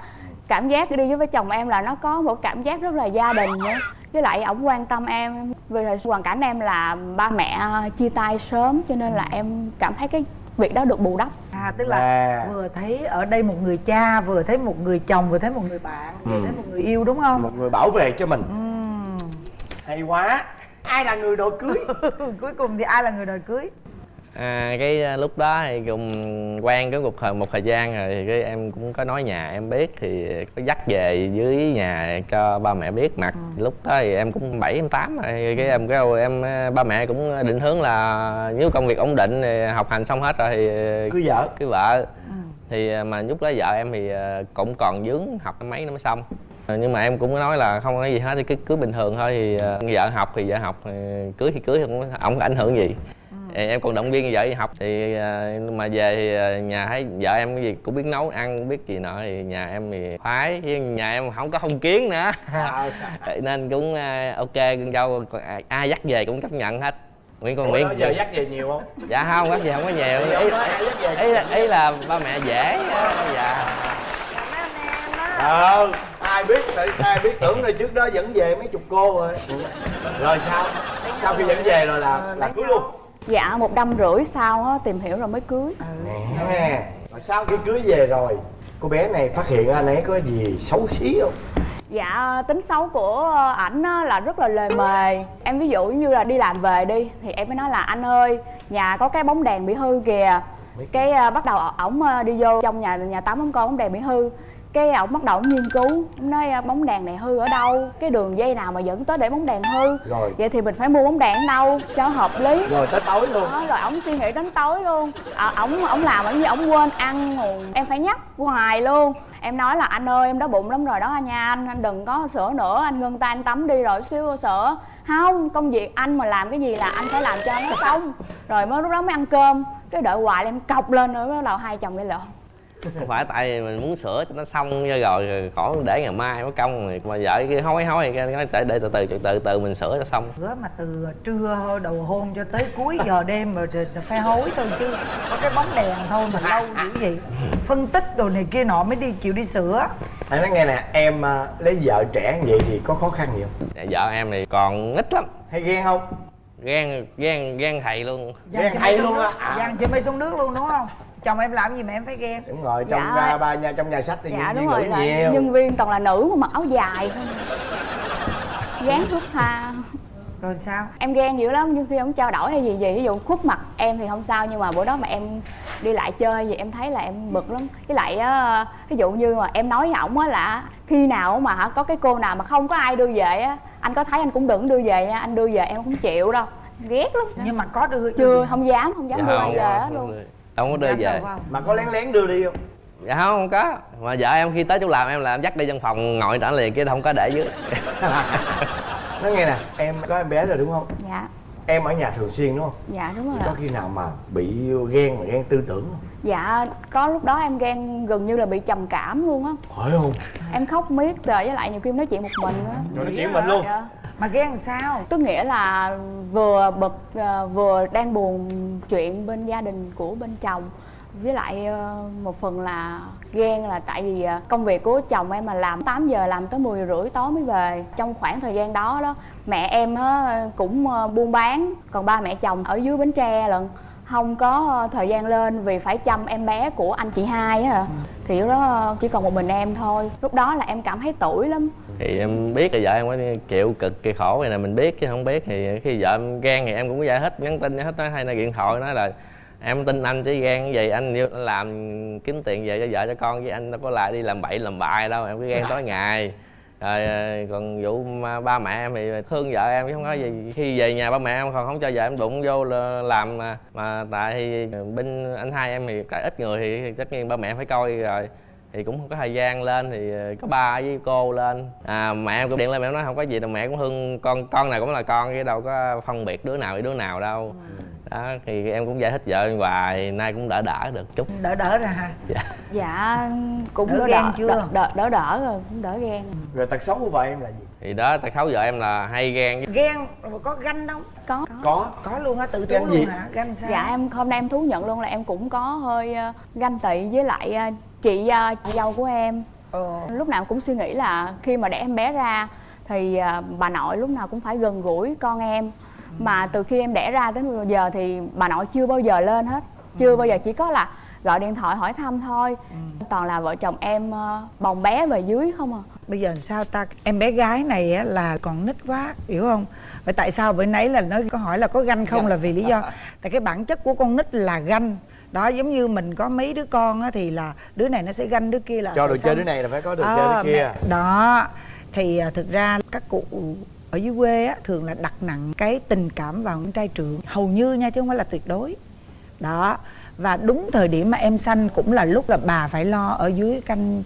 Cảm giác đi với chồng em là nó có một cảm giác rất là gia đình nữa. Với lại ổng quan tâm em vì hoàn cảnh em là ba mẹ chia tay sớm cho nên là em cảm thấy cái việc đó được bù đắp. À tức là À. vừa thấy ở đây một người cha vừa thấy một người chồng vừa thấy một người bạn vừa thấy một người yêu đúng không? Một người bảo vệ cho mình hay quá. Ai là người đội cưới? Cuối cùng thì ai là người đòi cưới? À, cái à, lúc đó thì cùng quen cái một thời một thời gian rồi thì cái em cũng có nói nhà em biết thì có dắt về dưới nhà cho ba mẹ biết. Mặt lúc đó thì em cũng bảy em tám rồi. Cái em kêu em à, ba mẹ cũng định hướng là nếu công việc ổn định thì học hành xong hết rồi thì cưới vợ. cưới vợ. Thì à, mà lúc đó vợ em thì cũng còn dướng học mấy năm mới xong nhưng mà em cũng nói là không có gì hết thì cứ cưới bình thường thôi thì à, vợ học thì vợ học cưới thì cưới không có- ảnh hưởng gì. Thì em còn động viên vợ đi học thì à, mà về thì à, nhà thấy vợ em cái gì cũng biết nấu ăn cũng biết gì nọ thì nhà em thì khoái chứ nhà em không có phong kiến nữa. Nên cũng à, ok con dâu ai, dắt về cũng chấp nhận hết. Nguyễn con Nguyễn. giờ dắt về nhiều không? Dạ không dắt về không có nhiều. Ý, ý, là, ý là ba mẹ dễ dạ. Ờ ai biết tại ai biết tưởng là trước đó dẫn về mấy chục cô rồi. Rồi sao? Sau khi dẫn về rồi là là cưới luôn? Dạ một năm rưỡi sau á, tìm hiểu rồi mới cưới. Nè rồi sau khi cưới về rồi cô bé này phát hiện anh ấy có gì xấu xí không? Dạ tính xấu của ảnh là rất là lề mề. Em ví dụ như là đi làm về đi Thì em mới nói là anh ơi Nhà có cái bóng đèn bị hư kìa. Cái à, bắt đầu ổng à, đi vô trong nhà nhà tắm ổng coi bóng đèn bị hư cái ổng bắt đầu ổng nghiên cứu. Ổng nói à, bóng đèn này hư ở đâu? Cái đường dây nào mà dẫn tới để bóng đèn hư? Rồi. vậy thì mình phải mua bóng đèn ở đâu cho hợp lý? Rồi tới tối luôn. Đó, rồi ổng suy nghĩ đến tối luôn. À, ổng ổng làm ở như ổng quên ăn nguồn em phải nhắc hoài luôn. Em nói là anh ơi em đói bụng lắm rồi đó nha. Anh anh đừng có sữa nữa. Anh ngưng tay anh tắm đi rồi xíu sữa không công việc anh mà làm cái gì là anh phải làm cho nó xong. Rồi mới lúc đó mới ăn cơm. Cái đợi hoài là em cọc lên nữa bắt đầu hai chồng gây lộn không phải tại vì mình muốn sửa cho nó xong cho rồi rồi khỏi để ngày mai mới công rồi mà vợ kia hối hối cái nói để, để từ từ từ từ từ mình sửa cho xong. Hứa mà từ trưa đầu hôn cho tới cuối giờ đêm rồi thì phải hối thôi chứ có cái bóng đèn thôi mà lâu dữ gì phân tích đồ này kia nọ mới đi chịu đi sửa. Anh nói nghe nè em à, lấy vợ trẻ như vậy thì có khó khăn gì không? Vợ em thì còn ít lắm. Hay ghen không? Ghen ghen ghen thầy luôn. Ghen xuống luôn á. À. Giang chị mây xuống nước luôn đúng không chồng em làm gì mà em phải ghen? Đúng rồi trong Dạ. dạ. ba nhà trong nhà sách thì dạ nhân đúng rồi là nhiều. nhân viên toàn là nữ mà mặc áo dài. Thôi gán thước tha rồi sao? Em ghen dữ lắm nhưng khi ông trao đổi hay gì gì ví dụ khuất mặt em thì không sao nhưng mà bữa đó mà em đi lại chơi gì em thấy là em bực lắm. Với lại á ví dụ như mà em nói với ổng á là khi nào mà hả có cái cô nào mà không có ai đưa về á anh có thấy anh cũng đừng đưa về nha anh đưa về em không chịu đâu. Ghét lắm. Nhưng mà có đưa chưa không dám không dám Dạ đưa về á luôn không có đưa về. không? mà có lén lén đưa đi không? Dạ không không có. Mà vợ em khi tới chỗ làm em là em dắt đi trong phòng ngồi trả liền chứ không có để dưới. Nói nghe nè em có em bé rồi đúng không? Dạ. Em ở nhà thường xuyên đúng không? Dạ đúng rồi có khi nào mà bị ghen mà ghen tư tưởng không? Dạ có lúc đó em ghen gần như là bị trầm cảm luôn á. Phải không? Em khóc miết rồi với lại nhiều khi em nói chuyện một mình á. Rồi nói chuyện mình luôn. Dạ mà ghen làm sao? Tức nghĩa là vừa bực ờ, vừa đang buồn chuyện bên gia đình của bên chồng. Với lại ờ, một phần là ghen là tại vì ờ, công việc của chồng em mà làm 8 giờ làm tới 10 rưỡi tối mới về. Trong khoảng thời gian đó đó, mẹ em cũng buôn bán, còn ba mẹ chồng ở dưới bến tre lần không có thời gian lên vì phải chăm em bé của anh chị hai á ạ. thì lúc đó chỉ còn một mình em thôi. Lúc đó là em cảm thấy tủi lắm. Thì em biết là vợ em có chịu cực kỳ khổ này là mình biết chứ không biết thì khi vợ em ghen thì em cũng giải thích nhắn tin thích nói hay là điện thoại nói là em tin anh chứ cái gì anh làm kiếm tiền về cho vợ cho con với anh đâu có lại đi làm bậy làm bại đâu em cứ ghen tối ngày rồi còn vụ ba mẹ em thì thương vợ em chứ không có gì. Khi về nhà ba mẹ em còn không cho vợ em đụng vô là làm mà mà tại thì bên anh hai em thì cái ít người thì tất nhiên ba mẹ phải coi rồi. Thì cũng không có thời gian lên thì có ba với cô lên. À mẹ em cũng điện lên mẹ em nói không có gì đâu mẹ cũng thương con con nào cũng là con chứ đâu có phân biệt đứa nào với đứa nào đâu đó thì em cũng giải thích vợ em hoài nay cũng đỡ đỡ được chút. Đỡ đỡ ra ha dạ. Cũng Đỡ đỡ ghen đỡ, chưa? đỡ, đỡ, đỡ đỡ rồi cũng đỡ ghen. Rồi tật xấu của vợ em là gì? Thì đó tật xấu vợ em là hay ghen ghen rồi có ganh không? Có. Có. Có luôn á tự Ganh thú gì? luôn hả? Ganh sao? Dạ em hôm nay em thú nhận luôn là em cũng có hơi ờ, ganh tị với lại ờ, chị ờ, chị dâu của em. Ờ. lúc nào cũng suy nghĩ là khi mà đẻ em bé ra thì bà nội lúc nào cũng phải gần gũi con em mà từ khi em đẻ ra tới bây giờ thì bà nội chưa bao giờ lên hết. Chưa bao giờ chỉ có là gọi điện thoại hỏi thăm thôi. Toàn là vợ chồng em ờ, bồng bé về dưới không à. Bây giờ sao ta? Em bé gái này á, là còn nít quá hiểu không? Vậy tại sao bữa nãy là nó có hỏi là có ganh không? Là vì lý do. Tại cái bản chất của con nít là ganh. Đó giống như mình có mấy đứa con á, thì là đứa này nó sẽ ganh đứa kia là cho đồ chơi đứa này là phải có đồ À, chơi đứa kia. mẹ- đó. Thì à, thực ra các cụ ở dưới quê á, thường là đặt nặng cái tình cảm vào con trai trưởng. Hầu như nha chứ không phải là tuyệt đối. Đó và đúng thời điểm mà em sanh cũng là lúc là bà phải lo ở dưới canh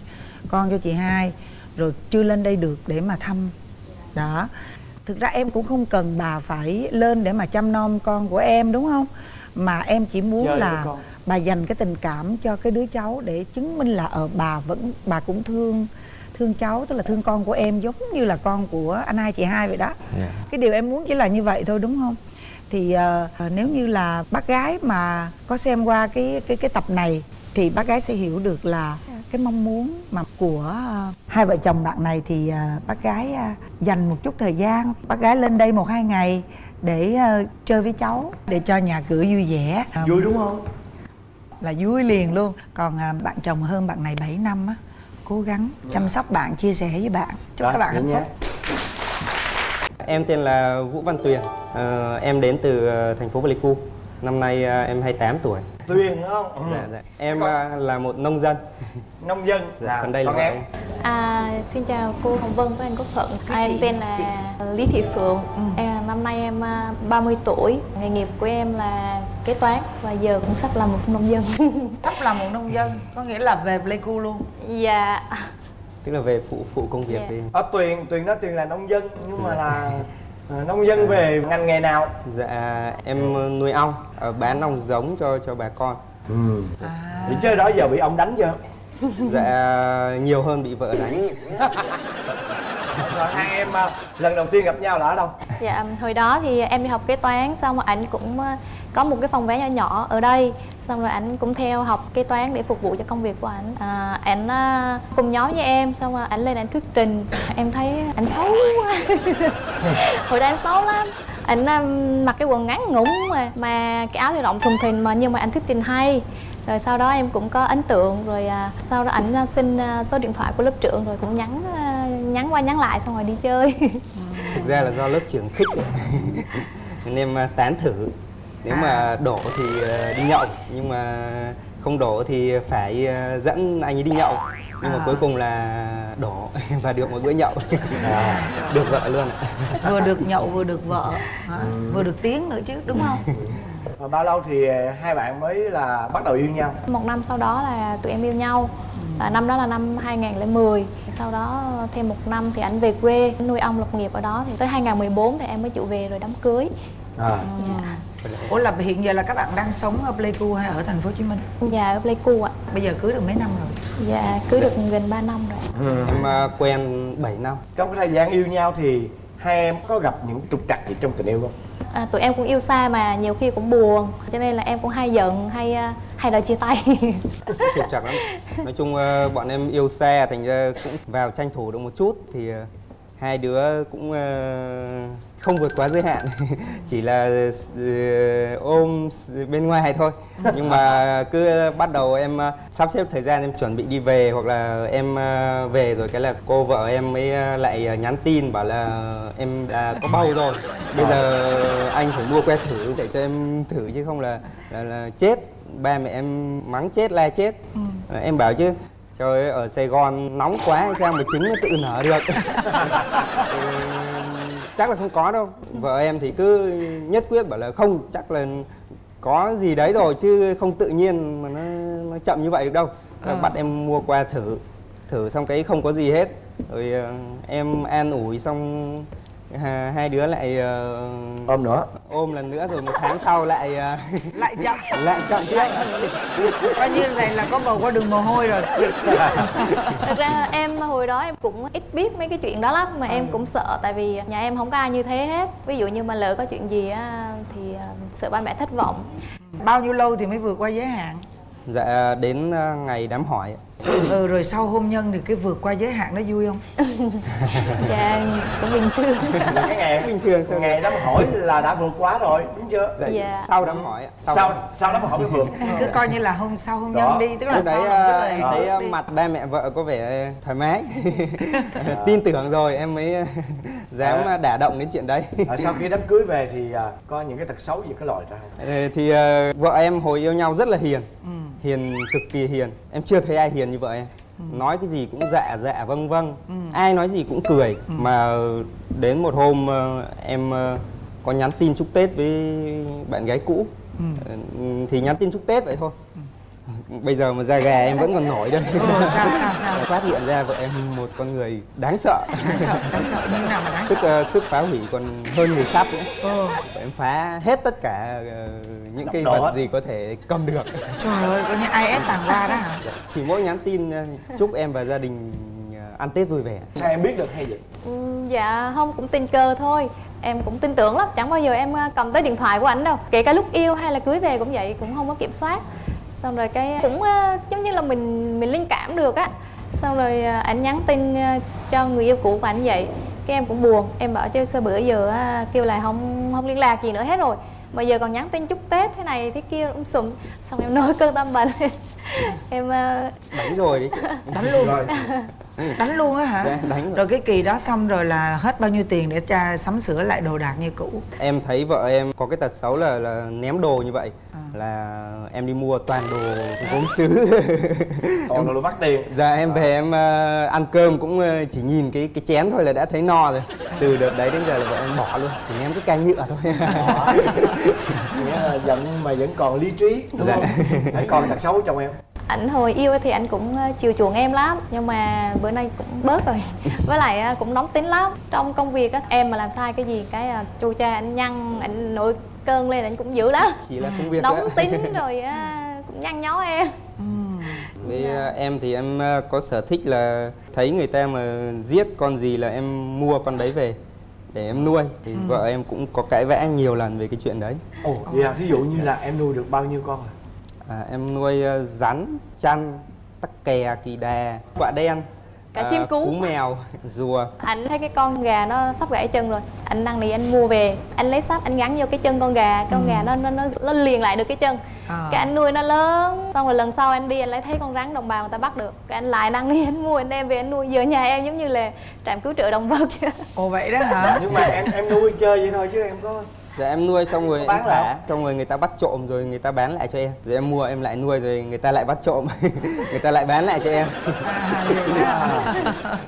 con cho chị hai rồi chưa lên đây được để mà thăm. Đó. Thực ra em cũng không cần bà phải lên để mà chăm nom con của em đúng không? Mà em chỉ muốn là bà dành cái tình cảm cho cái đứa cháu để chứng minh là ở bà vẫn bà cũng thương thương cháu tức là thương con của em giống như là con của anh hai chị hai vậy đó. Dạ. cái điều em muốn chỉ là như vậy thôi đúng không? Thì ờ, nếu như là bác gái mà có xem qua cái cái cái tập này thì bác gái sẽ hiểu được là cái mong muốn mà của ờ, hai vợ chồng bạn này thì ờ, bác gái ờ, dành một chút thời gian bác gái lên đây một hai ngày để ờ, chơi với cháu để cho nhà cửa vui vẻ. Ờ, vui đúng không? Là vui liền luôn. Còn à, bạn chồng hơn bạn này 7 năm á cố gắng chăm sóc bạn chia sẻ với bạn. Chúc Rồi, các bạn hạnh phúc. Em tên là Vũ Văn Tuyền. Ờ, Em đến từ ờ, thành phố Pleiku Năm nay ờ, em 28 tuổi. Tuyền đúng không? Ừ. dạ, dạ. Em ờ, là một nông dân. Nông dân. Dạ, là Còn đây là em? À, xin chào cô Hồng Vân với anh Quốc Thuận. À, Em chị- tên là Lý Thị Phượng. Em, Năm nay em à, 30 tuổi. Nghề nghiệp của em là kế toán Và giờ cũng sắp là một nông dân. Sắp là một nông dân có nghĩa là về Pleiku luôn. Dạ. Tức là về phụ phụ công việc Dạ. đi. Ở tuyền tuyền nói tuyền là nông dân nhưng mà là ờ, nông dân về ngành nghề nào? Dạ em ờ, nuôi ong ờ, Bán ong giống cho cho bà con. Ừ. thì chơi đó giờ bị ông đánh chưa? Dạ nhiều hơn bị vợ đánh. Rồi hai em ờ, lần đầu tiên gặp nhau là ở đâu? Dạ hồi đó thì em đi học kế toán Xong rồi ảnh cũng à, có một cái phòng vé nhỏ nhỏ ở đây. Xong rồi ảnh cũng theo học kế toán để phục vụ cho công việc của ảnh. À, Ảnh à, cùng nhóm với em Xong rồi ảnh lên ảnh thuyết trình. Em thấy ảnh xấu quá. Hồi đó anh xấu lắm. Ảnh um, mặc cái quần ngắn ngủn mà Mà cái áo thì rộng thùng thình mà nhưng mà ảnh thuyết trình hay. Rồi sau đó em cũng có ấn tượng rồi à, sau đó ảnh à, xin à, số điện thoại của lớp trưởng rồi cũng nhắn à, nhắn qua nhắn lại xong rồi đi chơi. Thực ra là do lớp trưởng khích. Nên em à, tán thử nếu mà đổ thì ờ, đi nhậu Nhưng mà không đổ thì phải ờ, dẫn anh ấy đi nhậu. Nhưng mà cuối cùng là đổ và được một bữa nhậu. Được vợ luôn ạ. Vừa được nhậu vừa được vợ. Hả? vừa được tiếng nữa chứ đúng không? Và bao lâu thì hai bạn mới là bắt đầu yêu nhau? Một năm sau đó là tụi em yêu nhau. À, năm đó là năm 2010 sau đó thêm một năm thì ảnh về quê. Nuôi ong lập nghiệp ở đó thì tới 2014 thì em mới chịu về rồi đám cưới. À. dạ. Ủa là hiện giờ là các bạn đang sống ở Pleiku hay ở thành phố Hồ Chí Minh? Dạ ở Pleiku ạ. Bây giờ cưới được mấy năm rồi? Dạ cưới được gần 3 năm rồi. Em à, quen 7 năm. Trong cái thời gian yêu nhau thì hai em có gặp những trục trặc gì trong tình yêu không? À, Tụi em cũng yêu xa mà nhiều khi cũng buồn. Cho nên là em cũng hay giận hay à, hay đòi chia tay. Trục trặc lắm. Nói chung ờ, bọn em yêu xa thành ra cũng vào tranh thủ được một chút thì hai đứa cũng không vượt quá giới hạn. Chỉ là ờ, ôm bên ngoài thôi. Nhưng mà cứ bắt đầu em ờ, sắp xếp thời gian em chuẩn bị đi về hoặc là em ờ, về rồi cái là cô vợ em mới lại nhắn tin bảo là em đã có bầu rồi. Bây giờ anh phải mua que thử để cho em thử chứ không là là, là chết. Ba mẹ em mắng chết la chết. Ờ, em bảo chứ trời ơi ở Sài Gòn nóng quá sao mà trứng nó tự nở được chắc là không có đâu. Vợ em thì cứ nhất quyết bảo là không chắc là có gì đấy rồi chứ không tự nhiên mà nó, nó chậm như vậy được đâu. Là bắt em mua qua thử thử xong cái không có gì hết. Rồi ờ, em an ủi xong hai đứa lại ờ, ôm nữa. ôm lần nữa rồi một tháng sau lại ờ, lại chậm. Lại chậm. Tiếp coi như này là có bầu qua đường mồ hôi rồi. Thực ra em hồi đó em cũng ít biết mấy cái chuyện đó lắm Mà em cũng sợ tại vì nhà em không có ai như thế hết. Ví dụ như mà lỡ có chuyện gì á thì à, sợ ba mẹ thất vọng. Bao nhiêu lâu thì mới vượt qua giới hạn? Dạ đến ờ, ngày đám hỏi ừ rồi sau hôn nhân thì cái vượt qua giới hạn nó vui không Dạ cũng bình thường cái ngày bình thường sao ngày đám hỏi là đã vượt quá rồi đúng chưa dạ, Dạ. sau đám hỏi ạ. sau đám- sau đám hỏi mới vượt cứ coi như là hôm sau hôn nhân đi tức là lúc đấy sau ờ, em thấy ờ, đi. mặt ba mẹ vợ có vẻ thoải mái tin tưởng rồi em mới ờ, dám À. đả động đến chuyện đấy à, sau khi đám cưới về thì à, có những cái tật xấu gì có lòi ra không Ờ, thì ờ, vợ em hồi yêu nhau rất là hiền Ừ. hiền cực kỳ hiền em chưa thấy ai hiền như vợ em nói cái gì cũng dạ dạ vâng vâng. Ừ. ai nói gì cũng cười. Mà đến một hôm ờ, em ờ, có nhắn tin chúc tết với bạn gái cũ. Ừ. Ờ, thì nhắn tin chúc tết vậy thôi bây giờ mà da gà em vẫn còn nổi đây ừ, sao sao sao? Phát hiện ra vợ em một con người đáng sợ. Đáng sợ đáng sợ. Như nào mà đáng sức sợ? ờ, sức phá hủy còn hơn người sắp nữa. Ừ. Vợ em phá hết tất cả ờ, những đổ vật gì có thể cầm được. Trời ơi coi như IS tàng qua đó hả? Chỉ mỗi nhắn tin ờ, chúc em và gia đình ăn tết vui vẻ. Sao em biết được hay vậy? Ừ, Dạ không cũng tình cờ thôi. Em cũng tin tưởng lắm, chẳng bao giờ em cầm tới điện thoại của ảnh đâu. Kể cả lúc yêu hay là cưới về cũng vậy, cũng không có kiểm soát Xong rồi cái cũng ờ, giống như là mình mình linh cảm được á. Xong rồi ờ, ảnh nhắn tin ờ, cho người yêu cũ của ảnh vậy. Cái em cũng buồn, em bảo chứ sơ bữa giờ kêu là không không liên lạc gì nữa hết rồi. Mà giờ còn nhắn tin chúc Tết thế này thế kia cũng sụm. Xong em nói cơn tâm bệnh Em à, đánh rồi đấy chị. Đánh luôn. Rồi. Đánh luôn á hả? Dạ, đánh rồi. rồi cái kỳ đó xong rồi là hết bao nhiêu tiền để cha sắm sửa lại đồ đạc như cũ? Em thấy vợ em có cái tật xấu là, là ném đồ như vậy. À. là em đi mua toàn đồ gốm sứ toàn là đồ mắc tiền. Giờ em về em ờ, ăn cơm cũng ờ, chỉ nhìn cái cái chén thôi là đã thấy no rồi. Từ đợt đấy đến giờ là vợ em bỏ luôn chỉ ném cái canh nhựa thôi. Nghĩa là giận mà vẫn còn lý trí đúng Dạ. không? Hãy còn tật xấu trong em ảnh hồi yêu thì anh cũng ờ, chiều chuộng em lắm nhưng mà bữa nay cũng bớt rồi. Với lại ờ, cũng nóng tính lắm. Trong công việc á em mà làm sai cái gì cái ờ, chu cha anh nhăn anh nổi cơn lên anh cũng dữ lắm. Chỉ là công việc nóng ạ. tính rồi á, cũng nhăn nhó em. Với ờ, em thì em có sở thích là thấy người ta mà giết con gì là em mua con đấy về để em nuôi. Thì vợ em cũng có cãi vã nhiều lần về cái chuyện đấy. Ồ vậy à thí dụ như là em nuôi được bao nhiêu con à à, em nuôi ờ, rắn chăn tắc kè kỳ đà quạ đen Cả ờ, chim cú. cú mèo rùa. Anh thấy cái con gà nó sắp gãy chân rồi. Anh năn nỉ anh mua về. Anh lấy sắt anh gắn vô cái chân con gà. Con gà nó nó nó nó liền lại được cái chân. À. cái anh nuôi nó lớn xong rồi lần sau anh đi anh lại thấy con rắn đồng bào người ta bắt được. Cái anh lại năn nỉ anh mua anh đem về anh nuôi. Giờ nhà em giống như là trạm cứu trợ động vật. Vậy. ồ vậy đó hả? Nhưng mà em em nuôi chơi vậy thôi chứ em có Dạ em nuôi xong rồi bán em lại thả, xong rồi người ta bắt trộm rồi người ta bán lại cho em. Rồi em mua em lại nuôi rồi người ta lại bắt trộm, người ta lại bán lại cho em.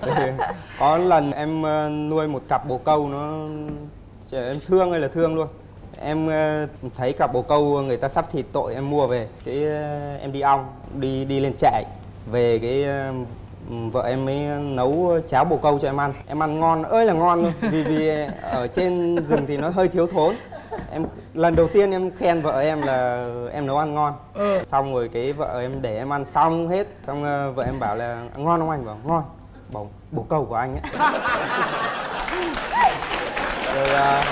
Rồi có lần em ờ, nuôi một cặp bồ câu nó em thương hay là thương luôn. Em ờ, thấy cặp bồ câu người ta sắp thịt tội em mua về, cái ờ, em đi ong, đi đi lên trại về cái vợ em mới nấu cháo bồ câu cho em ăn. Em ăn ngon ơi là ngon luôn. Vì vì ở trên rừng thì nó hơi thiếu thốn. Em lần đầu tiên em khen vợ em là em nấu ăn ngon. Xong rồi cái vợ em để em ăn xong hết xong ờ, vợ em bảo là ngon không anh? Bảo ngon. Bảo bồ câu của anh ấy. Rồi ờ,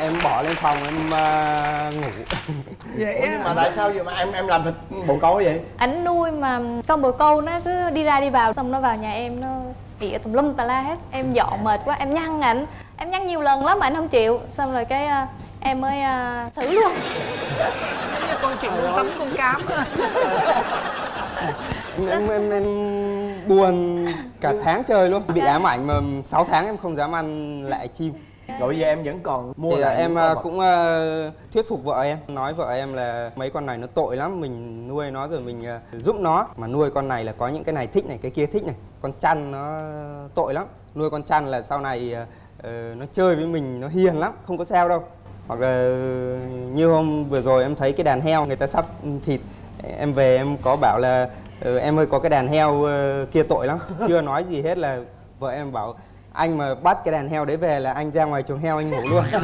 em bỏ lên phòng em ờ, ngủ. Vậy Ủa, nhưng mà tại sao vậy mà em em làm thịt bồ câu vậy? Ảnh nuôi mà con bồ câu nó cứ đi ra đi vào xong nó vào nhà em nó ỉa tùm lum tà la hết. Em dọn mệt quá em nhăn ảnh. Em nhăn nhiều lần lắm mà anh không chịu. Xong rồi cái à, em mới à, xử luôn. Con chuyện con tấm con cám á. em, em, em, em buồn cả tháng trời luôn. Bị ám ảnh mà 6 tháng em không dám ăn lại chim rồi bây giờ em vẫn còn mua thì lại em à, cũng à, thuyết phục vợ em nói vợ em là mấy con này nó tội lắm mình nuôi nó rồi mình à, giúp nó. Mà nuôi con này là có những cái này thích này cái kia thích này. Con chăn nó tội lắm. Nuôi con chăn là sau này ờ, nó chơi với mình nó hiền lắm không có sao đâu. Hoặc là như hôm vừa rồi em thấy cái đàn heo người ta sắp thịt em về em có bảo là "Ừ, em ơi có cái đàn heo ờ, kia tội lắm. Chưa nói gì hết là vợ em bảo anh mà bắt cái đàn heo đấy về là anh ra ngoài chuồng heo anh ngủ luôn. Rồi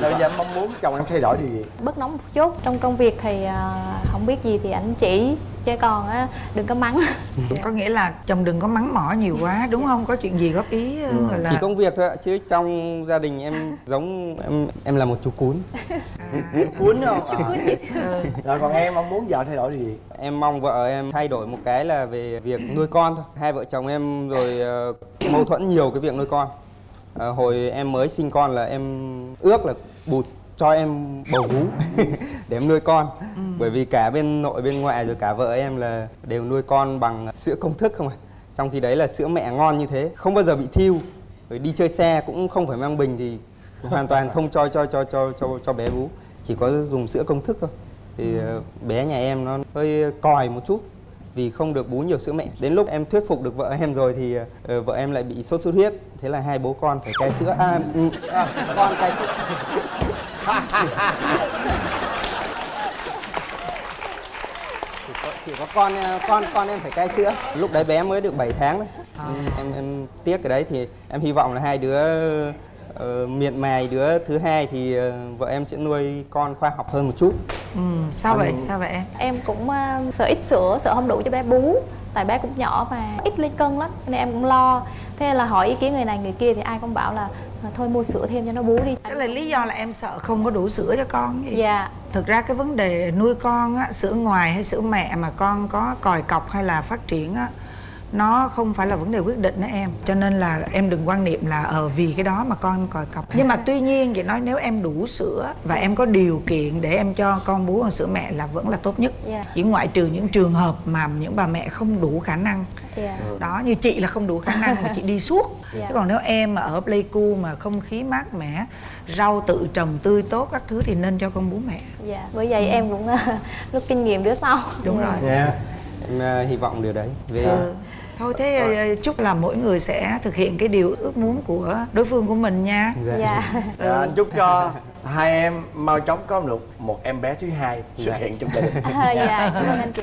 bây giờ em mong muốn chồng em thay đổi điều gì? Bớt nóng một chút. Trong công việc thì à, không biết gì thì ảnh chỉ chứ còn á đừng có mắng. Có nghĩa là chồng đừng có mắng mỏ nhiều quá đúng không? Có chuyện gì góp ý ờ, gọi là chỉ công việc thôi ạ chứ trong gia đình em giống em em là một chú cún. Cuốn không? Rồi còn em mong muốn vợ thay đổi gì? Em mong vợ em thay đổi một cái là về việc nuôi con thôi. Hai vợ chồng em rồi ờ, mâu thuẫn nhiều cái việc nuôi con. Ờ, hồi em mới sinh con là em ước là bụt cho em bầu vú để em nuôi con. Bởi vì cả bên nội bên ngoại rồi cả vợ em là đều nuôi con bằng sữa công thức không à trong khi đấy là sữa mẹ ngon như thế không bao giờ bị thiêu. Rồi đi chơi xe cũng không phải mang bình thì hoàn toàn không cho cho cho cho cho cho bé bú chỉ có dùng sữa công thức thôi. Thì ờ, bé nhà em nó hơi còi một chút vì không được bú nhiều sữa mẹ. Đến lúc em thuyết phục được vợ em rồi thì ờ, vợ em lại bị sốt xuất huyết. Thế là hai bố con phải cai sữa. À, ừ, à con cai sữa chỉ có, chỉ có con ờ, con con em phải cai sữa. Lúc đấy bé mới được 7 tháng đấy À. Ừ, em em tiếc cái đấy thì em hy vọng là hai đứa ờ, miệng mài đứa thứ hai thì ờ, vợ em sẽ nuôi con khoa học hơn một chút. Ừ, sao vậy? sao vậy em? Em cũng à, sợ ít sữa sợ không đủ cho bé bú. Tại bé cũng nhỏ và ít lên cân lắm cho nên em cũng lo. Thế là hỏi ý kiến người này người kia thì ai cũng bảo là "À, thôi mua sữa thêm cho nó bú đi. Cái là lý do là em sợ không có đủ sữa cho con gì dạ. Thực ra cái vấn đề nuôi con á sữa ngoài hay sữa mẹ mà con có còi cọc hay là phát triển á nó không phải là vấn đề quyết định đó em. Cho nên là em đừng quan niệm là ờ vì cái đó mà con em còi cọc nhưng mà tuy nhiên vậy nói nếu em đủ sữa và em có điều kiện để em cho con bú bằng sữa mẹ là vẫn là tốt nhất. Dạ. chỉ ngoại trừ những trường hợp mà những bà mẹ không đủ khả năng. Dạ. Đó như chị là không đủ khả năng mà chị đi suốt. Dạ. chứ còn nếu em mà ở Pleiku mà không khí mát mẻ rau tự trồng tươi tốt các thứ thì nên cho con bú mẹ. Dạ bởi vậy em cũng à, rút kinh nghiệm đứa sau. Đúng rồi. Dạ. Em ờ, hy vọng điều đấy. Về ừ. Thôi thế ờ, chúc là mỗi người sẽ thực hiện cái điều ước muốn của đối phương của mình nha. Dạ. dạ. Dạ, anh chúc cho hai em mau chóng có được một em bé thứ hai xuất Dạ. hiện trong gia đình. Dạ. Cảm ơn anh chị